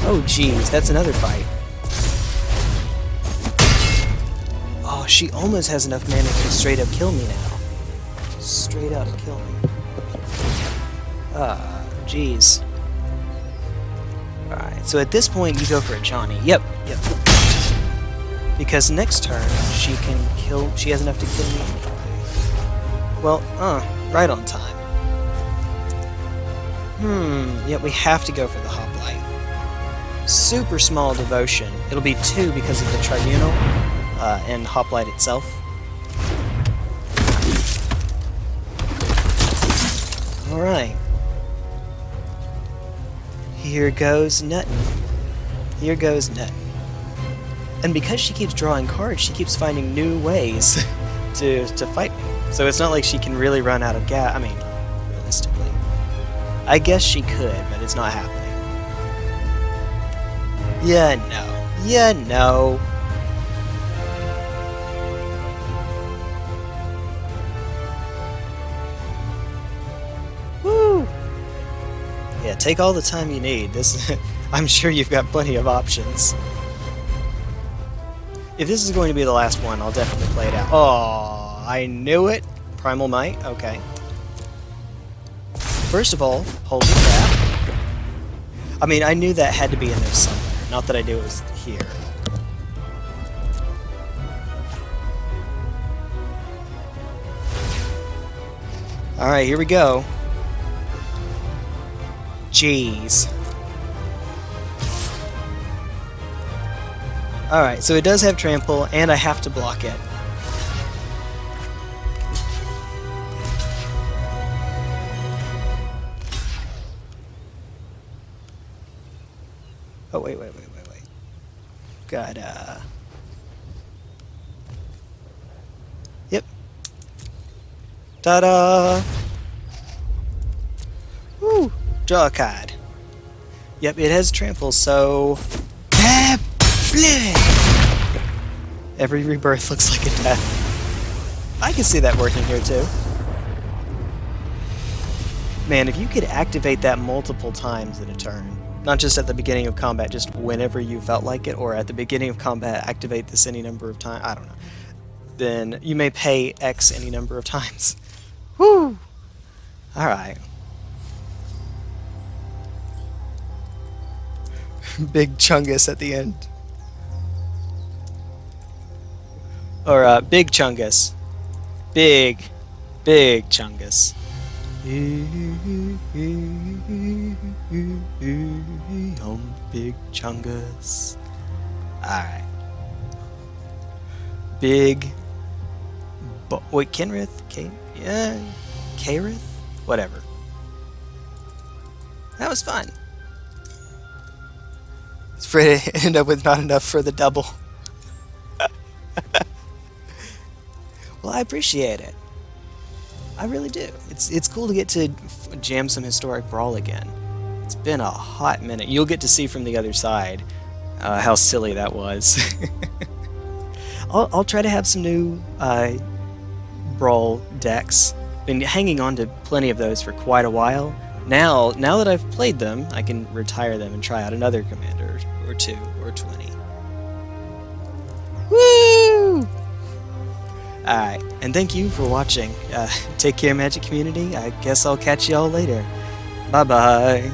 Oh jeez, that's another fight. Oh, she almost has enough mana to straight up kill me now. Straight up kill me. Ah, jeez. So at this point you go for a Johnny. Yep, yep. Because next turn she can kill she has enough to kill me. Well, uh, right on time. Hmm, yep, we have to go for the hoplite. Super small devotion. It'll be two because of the tribunal uh, and hoplite itself. Alright. Here goes Nuttin. Here goes Nuttin. And because she keeps drawing cards, she keeps finding new ways to, to fight me. So it's not like she can really run out of gas. I mean, realistically. I guess she could, but it's not happening. Yeah, no. Yeah, no. Take all the time you need. This, I'm sure you've got plenty of options. If this is going to be the last one, I'll definitely play it out. Oh, I knew it. Primal Might, okay. First of all, holy crap. I mean, I knew that had to be in there somewhere. Not that I knew it was here. Alright, here we go. Jeez. Alright, so it does have trample, and I have to block it. Oh, wait, wait, wait, wait, wait. Got, uh... Yep. Ta-da! Woo! Draw a card. Yep, it has trample, so... Every rebirth looks like a death. I can see that working here, too. Man, if you could activate that multiple times in a turn, not just at the beginning of combat, just whenever you felt like it, or at the beginning of combat, activate this any number of times, I don't know, then you may pay X any number of times. Woo! Alright. Big Chungus at the end. Or, uh, Big Chungus. Big, big Chungus. Um, big Chungus. Alright. Big. Bo wait, Kenrith? K yeah. Karith? Whatever. That was fun. It's afraid to end up with not enough for the double. well, I appreciate it. I really do. It's it's cool to get to jam some historic brawl again. It's been a hot minute. You'll get to see from the other side uh, how silly that was. I'll, I'll try to have some new uh, brawl decks. Been hanging on to plenty of those for quite a while. Now, now that I've played them, I can retire them and try out another commander or two or twenty. Woo! Alright, and thank you for watching. Uh, take care, Magic Community. I guess I'll catch y'all later. Bye-bye.